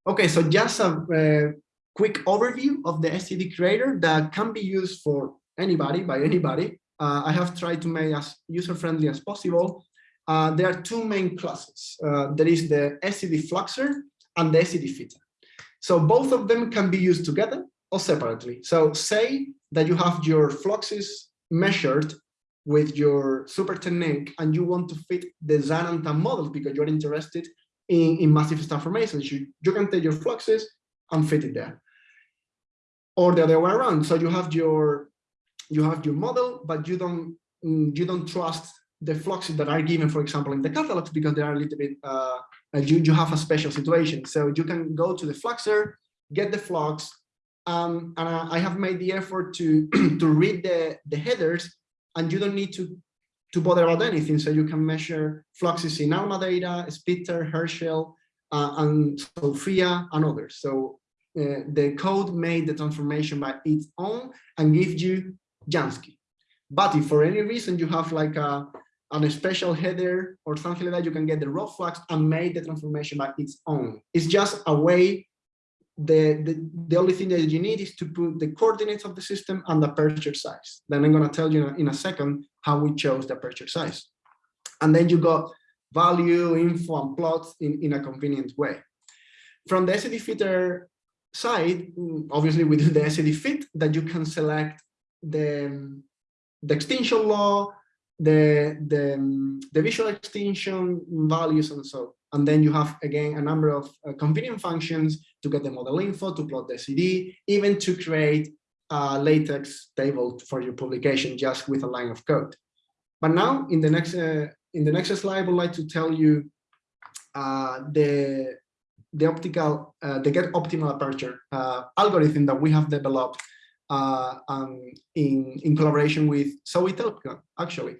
Okay, so just a, a quick overview of the SED creator that can be used for anybody, by anybody. Uh, I have tried to make as user-friendly as possible. Uh, there are two main classes. Uh, there is the SED Fluxer and the SED Fitter. So both of them can be used together or separately. So say that you have your fluxes measured with your super technique and you want to fit the Zhang and Tan models because you're interested in, in massive star formations, you, you can take your fluxes and fit it there. Or the other way around. So you have your you have your model, but you don't mm, you don't trust the fluxes that are given, for example, in the catalogs because they are a little bit uh, you you have a special situation. So you can go to the fluxer, get the flux, um, and I have made the effort to (clears throat) to read the the headers and you don't need to to bother about anything. So you can measure fluxes in ALMA data, Spitzer, Herschel, uh, and SOFIA, and others. So uh, the code made the transformation by its own and gives you Jansky. But if for any reason you have like a, a special header or something like that, you can get the raw flux and make the transformation by its own. It's just a way the, the, the only thing that you need is to put the coordinates of the system and the aperture size. Then I'm going to tell you in a second how we chose the aperture size. And then you got value, info, and plots in, in a convenient way. From the SED fitter side, obviously we do the SED fit that you can select the, the extinction law, the, the, the visual extinction values and so and then you have, again, a number of uh, convenient functions to get the model info, to plot the SED, even to create a LaTeX table for your publication just with a line of code. But now, in the next uh, in the next slide, I would like to tell you uh, the the optical uh, the get optimal aperture uh, algorithm that we have developed uh, um, in in collaboration with Zoe Telkamp, actually.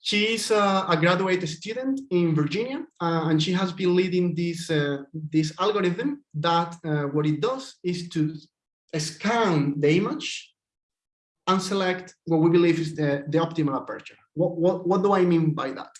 She's uh, a graduate student in Virginia, uh, and she has been leading this, uh, this algorithm that uh, what it does is to scan the image and select what we believe is the, the optimal aperture. What, what, what do I mean by that?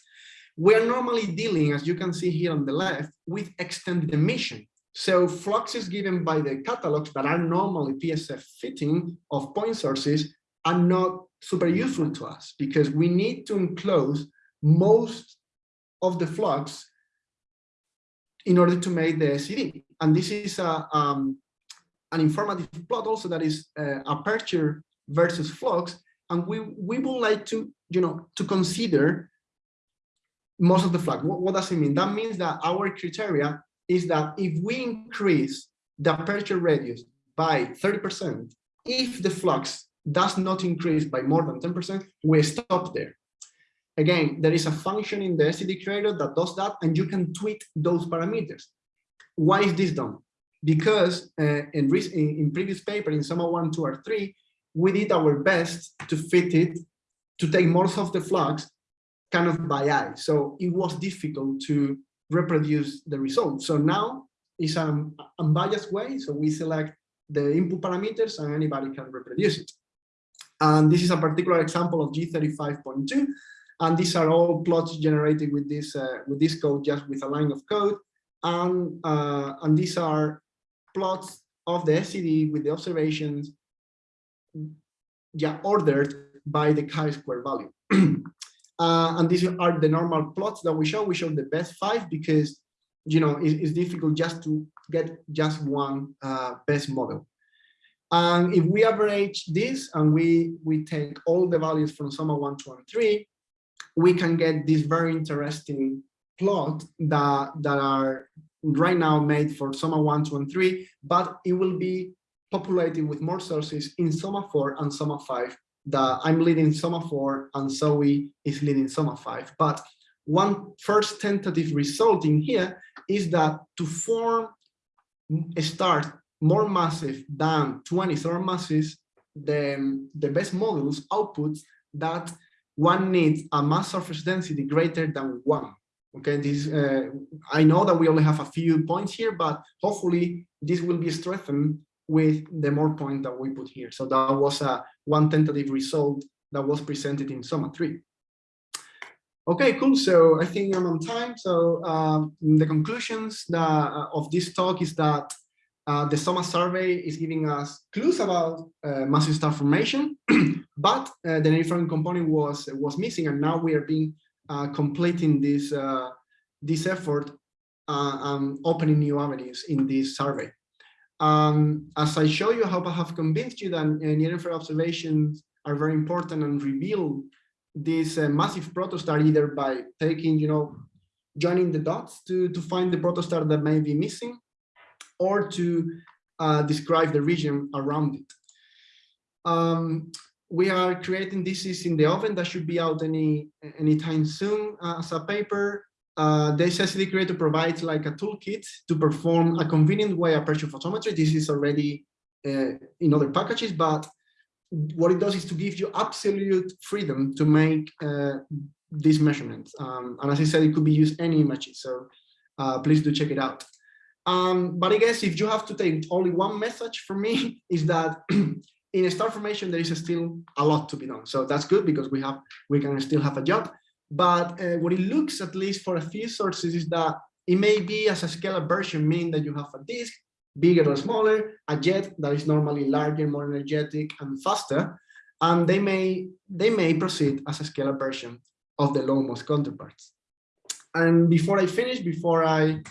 We are normally dealing, as you can see here on the left, with extended emission. So fluxes given by the catalogs that are normally PSF fitting of point sources are not super useful to us because we need to enclose most of the flux in order to make the SED. And this is a, um, an informative plot also that is uh, aperture versus flux. And we, we would like to, you know, to consider most of the flux. What, what does it mean? That means that our criteria is that if we increase the aperture radius by 30%, if the flux does not increase by more than 10%, we stop there. Again, there is a function in the SED creator that does that, and you can tweak those parameters. Why is this done? Because uh, in, in, in, previous paper, in SOMA 1, 2, or 3, we did our best to fit it, to take most of the flux kind of by eye. So it was difficult to reproduce the result. So now it's an unbiased way. So we select the input parameters and anybody can reproduce it. And this is a particular example of G35.2. And these are all plots generated with this uh, with this code, just with a line of code. And, uh, and these are plots of the SED with the observations yeah, ordered by the chi-square value. (clears throat) uh, and these are the normal plots that we show. We show the best five because you know it, it's difficult just to get just one uh, best model. And if we average this and we, we take all the values from SOMA 1, 2, and 3, we can get this very interesting plot that, that are right now made for SOMA 1, 2, and 3, but it will be populated with more sources in SOMA 4 and SOMA 5 that I'm leading SOMA 4 and Zoe is leading SOMA 5. But one first tentative result in here is that to form a start more massive than 20 solar masses, the, the best models outputs that one needs a mass surface density greater than one. Okay, this uh, I know that we only have a few points here, but hopefully this will be strengthened with the more point that we put here. So that was a one tentative result that was presented in SOMA 3. Okay, cool. So I think I'm on time. So uh, the conclusions that, uh, of this talk is that uh, the SOMA survey is giving us clues about uh, massive star formation, (clears throat) but uh, the different component was was missing, and now we are being uh, completing this uh, this effort, um, opening new avenues in this survey. Um, as I show you, I hope I have convinced you that near infrared observations are very important and reveal this massive protostar either by taking, you know, joining the dots to to find the protostar that may be missing or to uh, describe the region around it. Um, we are creating this is in the oven that should be out any anytime soon uh, as a paper. Uh, the SED creator provides like a toolkit to perform a convenient way aperture photometry. This is already uh, in other packages, but what it does is to give you absolute freedom to make uh, these measurements. Um, and as I said, it could be used any images. So uh, please do check it out. Um, but I guess if you have to take only one message for me (laughs) is that (clears throat) in star formation, there is still a lot to be done. So that's good because we have we can still have a job. But uh, what it looks, at least for a few sources, is that it may be as a scale-up version, meaning that you have a disk, bigger or smaller, a jet that is normally larger, more energetic, and faster, and they may they may proceed as a scale-up version of the low-most counterparts. And before I finish, before I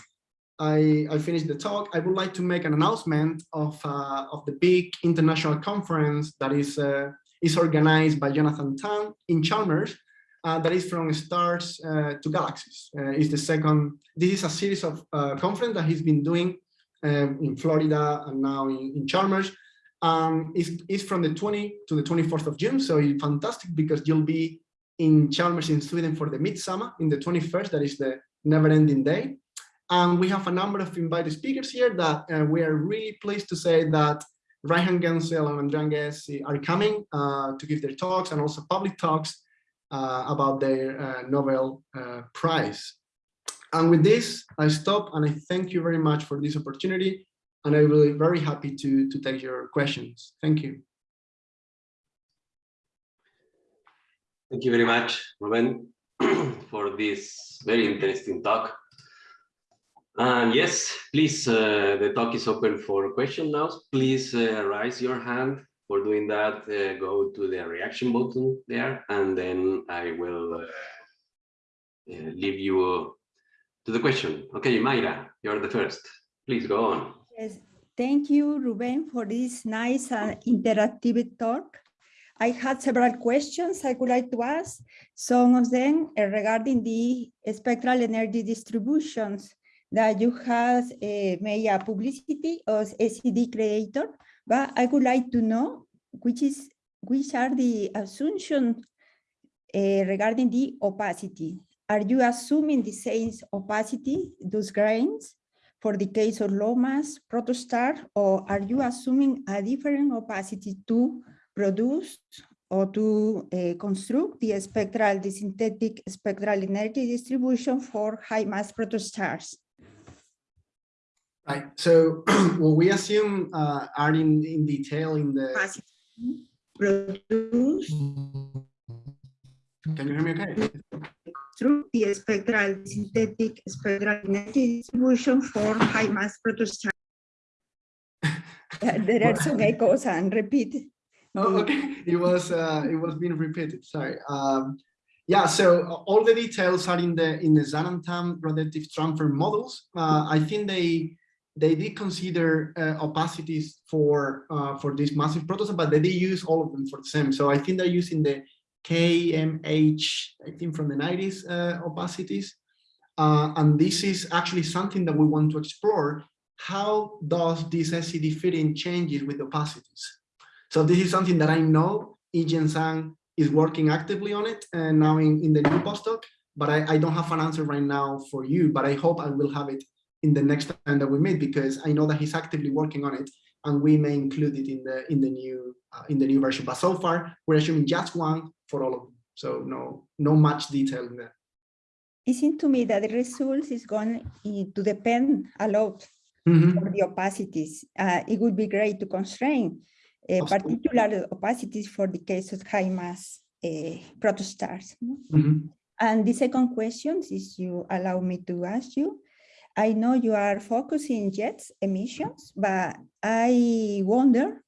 I, I finished the talk, I would like to make an announcement of, uh, of the big international conference that is, uh, is organized by Jonathan Tan in Chalmers, uh, that is from stars uh, to galaxies. Uh, is the second, this is a series of uh, conference that he's been doing um, in Florida and now in, in Chalmers. Um, it's, it's from the 20 to the 24th of June, so it's fantastic because you'll be in Chalmers in Sweden for the midsummer in the 21st, that is the never-ending day. And we have a number of invited speakers here that uh, we are really pleased to say that Reinhard Genzel and Andrea Ghez are coming uh, to give their talks and also public talks uh, about their uh, Nobel uh, Prize. And with this, I stop and I thank you very much for this opportunity. And I will be very happy to, to take your questions. Thank you. Thank you very much, Ruben, (clears throat) for this very interesting talk. And yes, please, uh, the talk is open for questions now. Please uh, raise your hand. For doing that, uh, go to the reaction button there, and then I will uh, uh, leave you to the question. Okay, Mayra, you're the first. Please go on. Yes, thank you, Ruben, for this nice and interactive talk. I had several questions I would like to ask. Some of them are regarding the spectral energy distributions that you have uh, made a publicity of SED creator, but I would like to know which is which are the assumptions uh, regarding the opacity. Are you assuming the same opacity, those grains, for the case of low mass protostar, or are you assuming a different opacity to produce or to uh, construct the spectral, the synthetic spectral energy distribution for high mass protostars? Right. So (clears throat) what we assume uh, are in, in detail in the. Produce Can you hear me okay? through the spectral synthetic spectral energy distribution for high mass protostars. (laughs) there are some echoes and repeat. Oh, okay. It was uh, it was being repeated. Sorry. Um, yeah. So all the details are in the in the Zhang and Tan productive transfer models. Uh, I think they they did consider uh, opacities for uh, for this massive protostar, but they did use all of them for the same. So I think they're using the KMH, I think from the 90s uh, opacities. Uh, and this is actually something that we want to explore. How does this SED fitting changes with opacities? So this is something that I know Yichen Zhang is working actively on it and now in, in the new postdoc, but I, I don't have an answer right now for you, but I hope I will have it in the next time that we meet because I know that he's actively working on it and we may include it in the in the new uh, in the new version. But so far we're assuming just one for all of them. So no no much detail in there. It seems to me that the results is going to depend a lot Mhm. for the opacities. Uh, it would be great to constrain uh, particular opacities for the case of high mass uh, protostars. no? Mhm. And the second question is you allow me to ask you, I know you are focusing jets emissions, but I wonder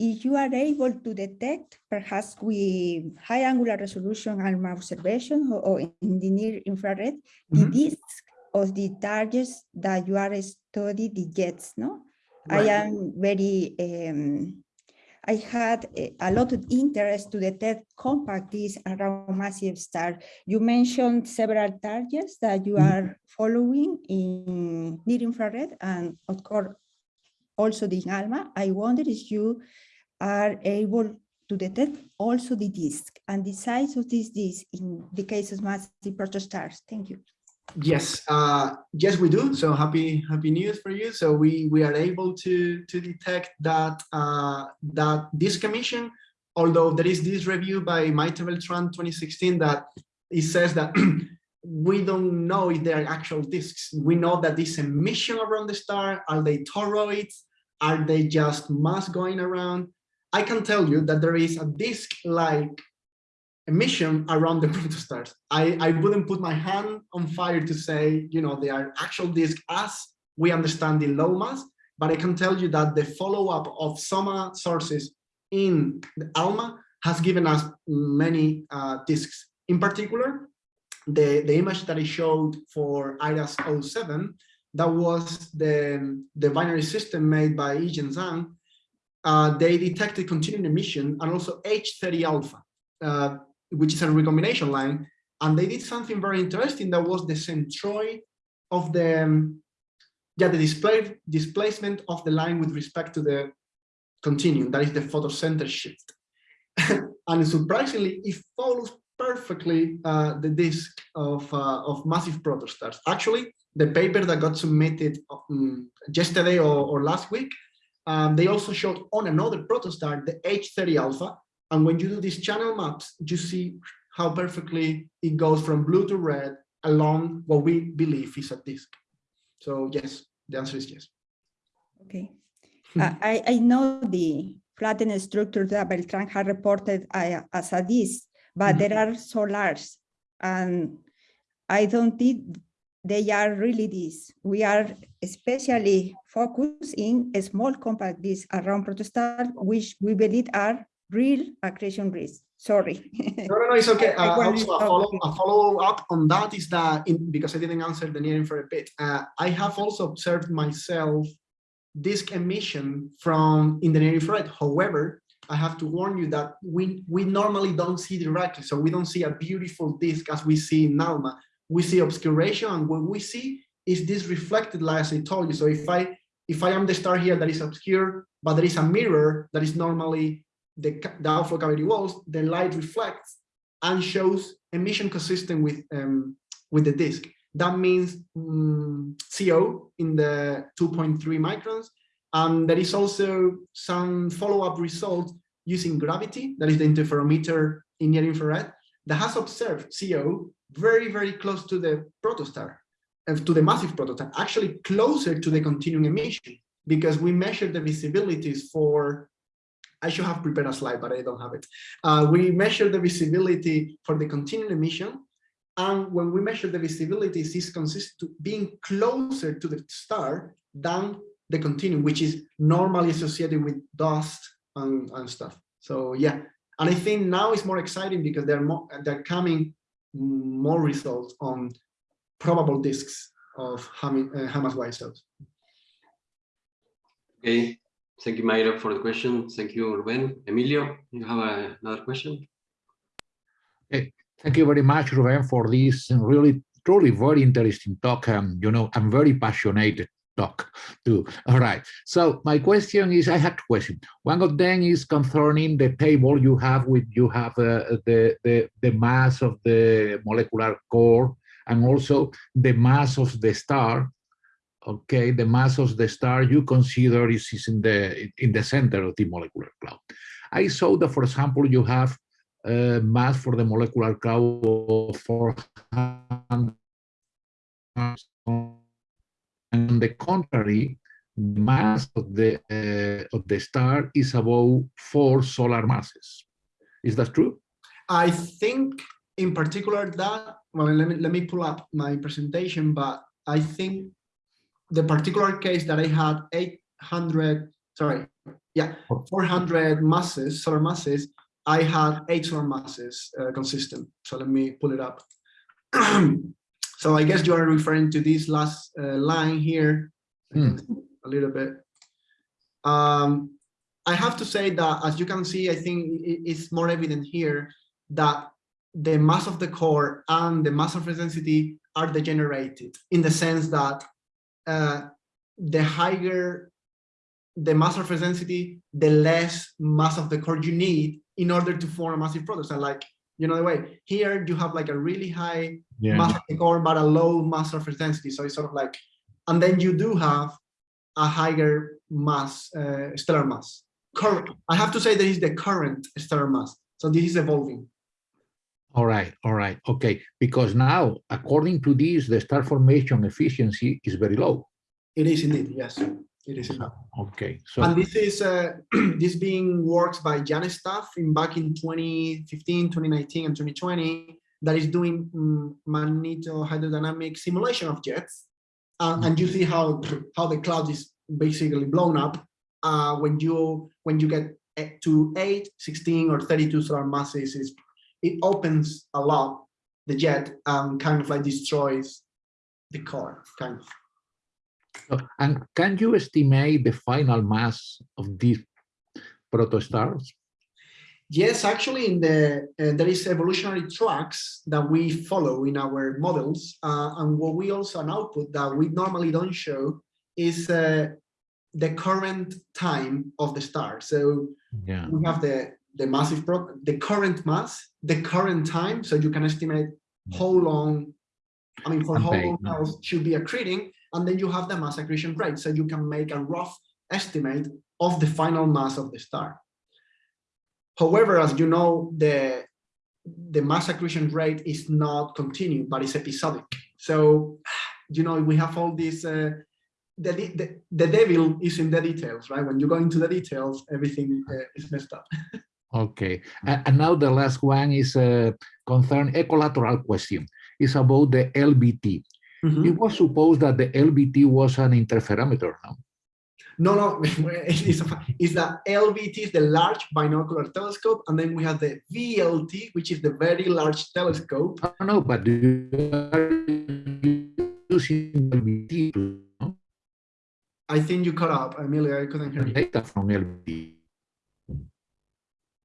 if you are able to detect perhaps with high angular resolution ALMA observation or, or in the near infrared, the Mhm. disk of the targets that you are studying the jets, no? I am very, um, I had a, lot of interest to detect compact disks around massive star. You mentioned several targets that you Mhm. are following in near infrared and of course also the ALMA. I wonder if you are able to detect also the disk and the size of this disk in the case of massive protostars. Thank you. Yes, uh, yes, we do. So happy, happy news for you. So we we are able to to detect that uh, that this commission, although there is this review by Maite Beltran 2016 that it says that (clears throat) we don't know if they are actual disks. We know that this emission around the star are they toroids? Are they just mass going around? I can tell you that there is a disk-like emission around the (laughs) protostars. I, I wouldn't put my hand on fire to say, you know, they are actual disk as we understand the low mass, but I can tell you that the follow-up of SOMA sources in ALMA has given us many uh, disks. In particular, the, the image that I showed for IRAS 07, that was the, the binary system made by Yichen Zhang, uh, they detected continuing emission and also H30 alpha. Uh, which is a recombination line. And they did something very interesting that was the centroid of the, um, yeah, the display, displacement of the line with respect to the continuum, that is the photocenter shift. (laughs) and surprisingly, it follows perfectly uh, the disk of, uh, of massive protostars. Actually, the paper that got submitted um, yesterday or, or last week, um, they also showed on another protostar, the H30 alpha, and when you do these channel maps, you see how perfectly it goes from blue to red along what we believe is a disk. So yes, the answer is yes. Okay. Uh, (laughs) I, I know the flattened structure that Beltran had reported uh, as a disk, but Mhm. there are so large and I don't think they are really this. We are especially focused in a small compact disks around protostars, which we believe are real accretion risk. Sorry. No, no, no, it's okay. (laughs) Uh, also, a follow, a follow up on that is that in, because I didn't answer the near infrared bit, uh, I have also observed myself disk emission from in the near infrared. However, I have to warn you that we we normally don't see directly, so we don't see a beautiful disk as we see in NALMA. We see obscuration, and what we see is this reflected light, as I told you. So if I if I am the star here that is obscure, but there is a mirror that is normally the, outflow cavity walls, the light reflects and shows emission consistent with um, with the disk. That means mm, CO in the 2.3 microns. And there is also some follow-up results using gravity, that is the interferometer in near infrared, that has observed CO very, very close to the protostar, uh, to the massive protostar, actually closer to the continuum emission, because we measure the visibilities for I should have prepared a slide, but I don't have it. Uh, we measure the visibility for the continuum emission. And when we measure the visibility, it's consistent to being closer to the star than the continuum, which is normally associated with dust and, and stuff. So yeah, and I think now it's more exciting because they're more they're coming more results on probable disks of Ham uh, Hamas Y cells. Okay, thank you, Mayra, for the question. Thank you, Ruben. Emilio, you have a- another question? Thank you very much, Ruben, for this really, truly very interesting talk. Um, you know, I'm very passionate talk too. All right. So my question is, I have two questions. One of them is concerning the table you have with you have uh, the, the the mass of the molecular core and also the mass of the star. Okay, the mass of the star you consider is, is in the in the center of the molecular cloud. I saw that, for example, you have uh, mass for the molecular cloud of 400. On the contrary, mass of the uh, of the star is about four solar masses. Is that true? I think in particular that, well, let me, let me pull up my presentation, but I think the particular case that I had 800, sorry, yeah, 400 masses, solar masses, I had eight solar masses uh, consistent. So let me pull it up. (clears throat) so I guess you are referring to this last uh, line here, Hmm. a little bit. Um, I have to say that, as you can see, I think it's more evident here that the mass of the core and the mass of density are degenerated in the sense that uh, the higher the mass of density, the less mass of the core you need in order to form a massive product. So like, you know, the way here you have like a really high Yeah. mass of the core, but a low mass surface density. So it's sort of like, and then you do have a higher mass, uh, stellar mass. Current, I have to say that is the current stellar mass. So this is evolving. All right, all right, okay. Because now, according to this, the star formation efficiency is very low. It is indeed, yes, it is indeed. Okay, so And this is uh, (clears throat) this being worked by Jan Staff in back in 2015, 2019, and 2020 that is doing um, magnetohydrodynamic simulation of jets. Uh, and you see how (clears throat) how the cloud is basically blown up uh, when you when you get eh, to 8, 16, or 32 solar masses. Is it opens a lot the jet and kind of like destroys the core, kind of. And can you estimate the final mass of these protostars? Yes, actually, in the uh, there is evolutionary tracks that we follow in our models, uh, and what we also an output that we normally don't show is uh, the current time of the star. So Yeah, we have the the massive pro the current mass, the current time, so you can estimate how long. I mean, for how long else should be accreting, and then you have the mass accretion rate, so you can make a rough estimate of the final mass of the star. However, as you know, the the mass accretion rate is not continuous, but it's episodic. So, you know, we have all these. Uh, the, the the devil is in the details, right? When you go into the details, everything uh, is messed up. (laughs) okay. And, and now the last one is uh, concern ecolateral question. It's about the LBT. Mhm. It was supposed that the LBT was an interferometer. No? No, no, (laughs) it's, a- it's the LBT is the large binocular telescope, and then we have the VLT, which is the very large telescope. No, no, but do you are using LBT no? I think you cut up, Amelia. I couldn't hear you. data from LBT.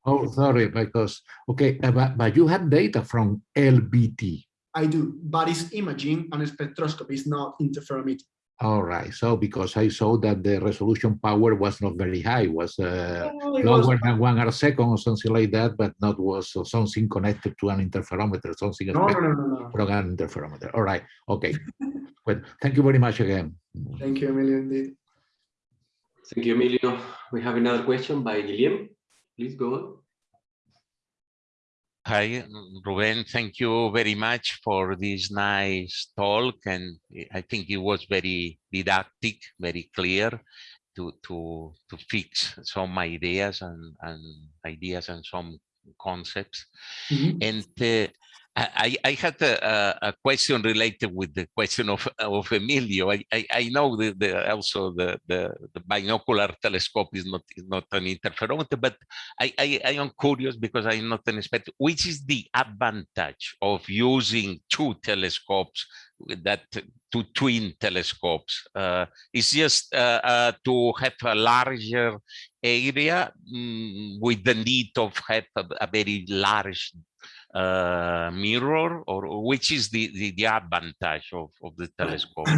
Oh, sorry, because, okay, uh, but, but you have data from LBT. I do, but it's imaging and spectroscopy is not interferometer. All right, so because I saw that the resolution power was not very high, was uh, Oh, it was- lower than one arc second or something like that, but not was uh, something connected to an interferometer, something No, no, no, no, no. from an interferometer. All right, okay. (laughs) Well, thank you very much again. Thank you, Emilio, Indeed. Thank you, Emilio. We have another question by Guillem. Please go on. Hi, Ruben. Thank you very much for this nice talk. And I think it was very didactic, very clear to, to, to fix some ideas and, and ideas and some concepts. Mhm. And uh, I, I had a, a- question related with the question of, of Emilio. I, I, I know the, the, also the, the, the binocular telescope is not, is not an interferometer, but I, I, I am curious because I'm not an expert. Which is the advantage of using two telescopes that two twin telescopes? Uh, it's just uh, uh, to have a larger area mm, with the need of have a, a very large uh, mirror or which is the, the, the advantage of, of the telescope? (clears throat)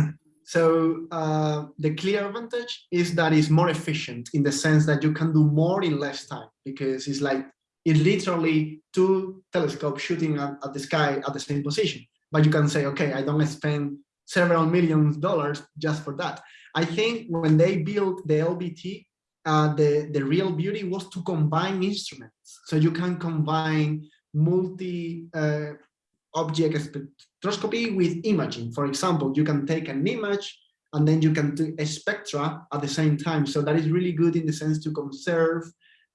So uh, the clear advantage is that it's more efficient in the sense that you can do more in less time because it's like it's literally two telescopes shooting at, at the sky at the same position. But you can say, okay, I don't spend several millions dollars just for that. I think when they built the LBT, uh, the, the real beauty was to combine instruments. So you can combine multi uh, spectroscopy with imaging. For example, you can take an image and then you can do a spectra at the same time. So that is really good in the sense to conserve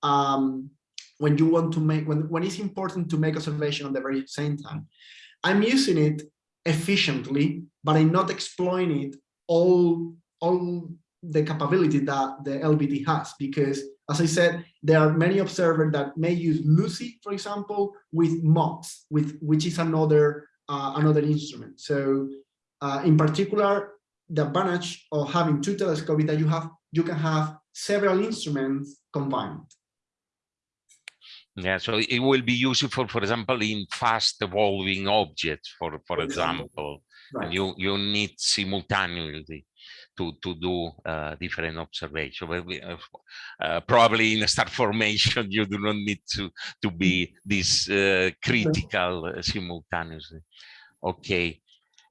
um, when you want to make, when, when it's important to make observation at the very same time. I'm using it efficiently, but I'm not exploiting it all, all the capability that the LBT has, because as I said, there are many observers that may use LUCI, for example, with MODS, with which is another uh, another instrument. So uh, in particular, the advantage of having two telescopes is that you have you can have several instruments combined. Yeah, so it will be useful, for example, in fast evolving objects, for, for example, Right. and you, you need simultaneously to, to do uh, different observation. Uh, uh, probably in a star formation, (laughs) you do not need to, to be this uh, critical uh, simultaneously. Okay.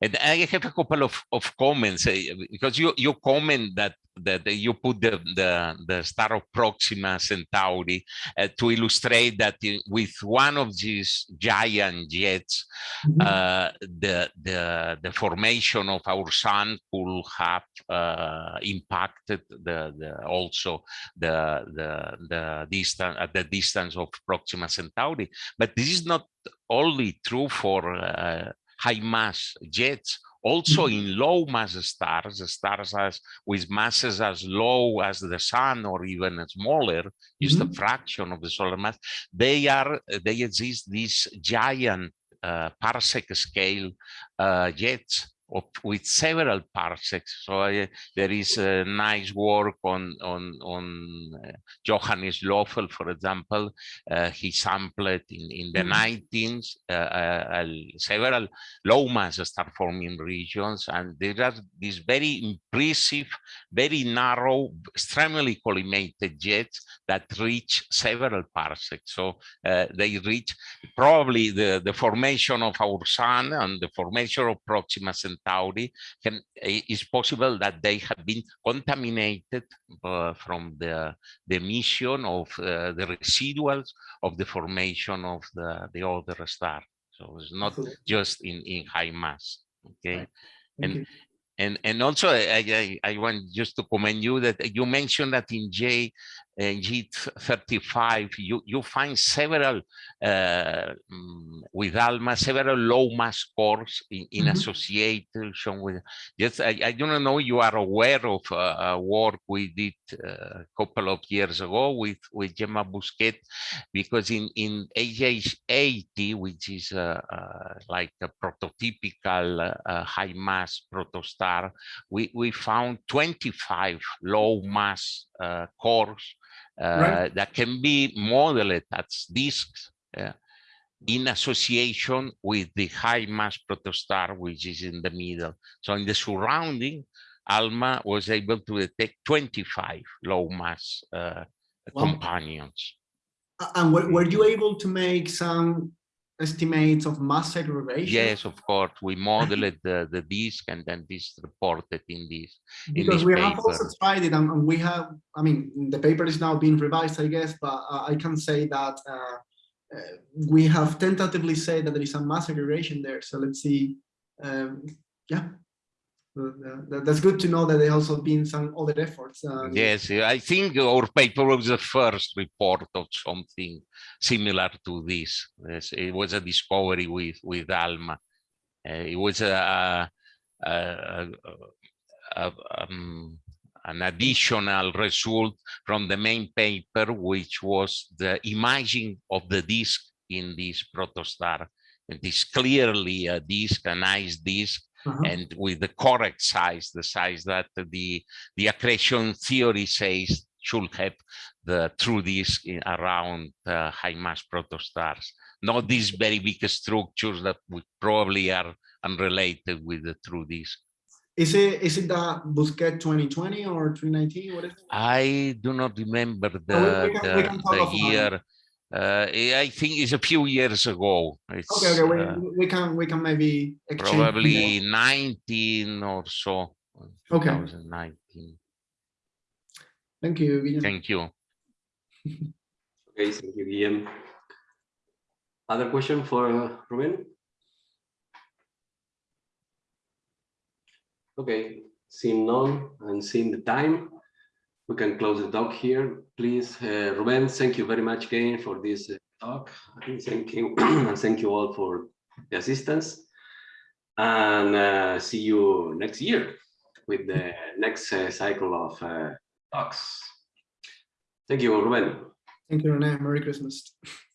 And I have a couple of, of comments uh, because you, you comment that that you put the, the, the star of Proxima Centauri uh, to illustrate that in- with one of these giant jets, Mhm. uh, the, the, the formation of our sun could have uh, impacted the, the also the, the, the distance at the distance of Proxima Centauri. But this is not only true for uh, high mass jets, also in low mass stars, stars as with masses as low as the sun or even smaller, just a Mhm. fraction of the solar mass, they are they exist these giant uh, parsec scale uh, jets of, with several parsecs. So uh, there is a nice work on on on uh, Johannes Löffel, for example. Uh, he sampled in in the Mhm. 19s uh, uh, several low mass star forming regions, and there are these very impressive, very narrow, extremely collimated jets that reach several parsecs. So they reach probably the, the formation of our sun and the formation of Proxima Centauri can, i- is possible that they have been contaminated uh, from the, the emission of uh, the residuals of the formation of the, the other star. So it's not Absolutely. just in, in high mass. Okay. Right. And- you. And and also I, I I want just to commend you that you mentioned that in J G35, you, you find several, uh, mm, with ALMA, several low mass cores in, in Mhm. association with, yes, I, I don't know, you are aware of uh, a work we did uh, a couple of years ago with, with Gemma Busquet, because in, in HH80, which is uh, uh, like a prototypical uh, high mass protostar, we, we found 25 low mass uh, cores Right. that can be modeled as disks uh, in association with the high mass protostar, which is in the middle. So in the surrounding, ALMA was able to detect 25 low mass uh, Wow. companions. And were, were you able to make some estimates of mass segregation? Yes, of course, we modeled the, the disk and then this reported in this. in Because this we have also tried it and, we have, I mean, the paper is now being revised, I guess, but uh, I can say that uh, uh, we have tentatively said that there is some mass segregation there. So let's see. Um, yeah, that's good to know that there also been some other efforts. uh, Yes, I think our paper was the first report of something similar to this. Yes, it was a discovery with with Alma. Uh, it was a, a, a, a- um, an additional result from the main paper, which was the imaging of the disk in this protostar. It is clearly a disk, a nice disk, uh-huh. and with the correct size, the size that the the accretion theory says should have the true disk around uh, high mass protostars. Not these very big structures that would probably are unrelated with the true disk. Is it is it the Busquet 2020 or 2019? What is it? I do not remember the we can- we the, talk the year. Uh, I think it's a few years ago. It's Okay, okay, uh, we, we can we can maybe exchange more. probably 19 or so. Okay. 2019. Thank you. Guillermo. Thank you. (laughs) Okay, thank you, Guillem. Other question for uh, Ruben? Okay, seeing none and seeing the time, we can close the talk here. Please, uh, Ruben, thank you very much again for this uh, talk. Thank you, (clears throat) and thank you all for the assistance. And uh, see you next year with the next uh, cycle of uh, talks. Thank you, Ruben. Thank you, Rene. Merry Christmas. (laughs)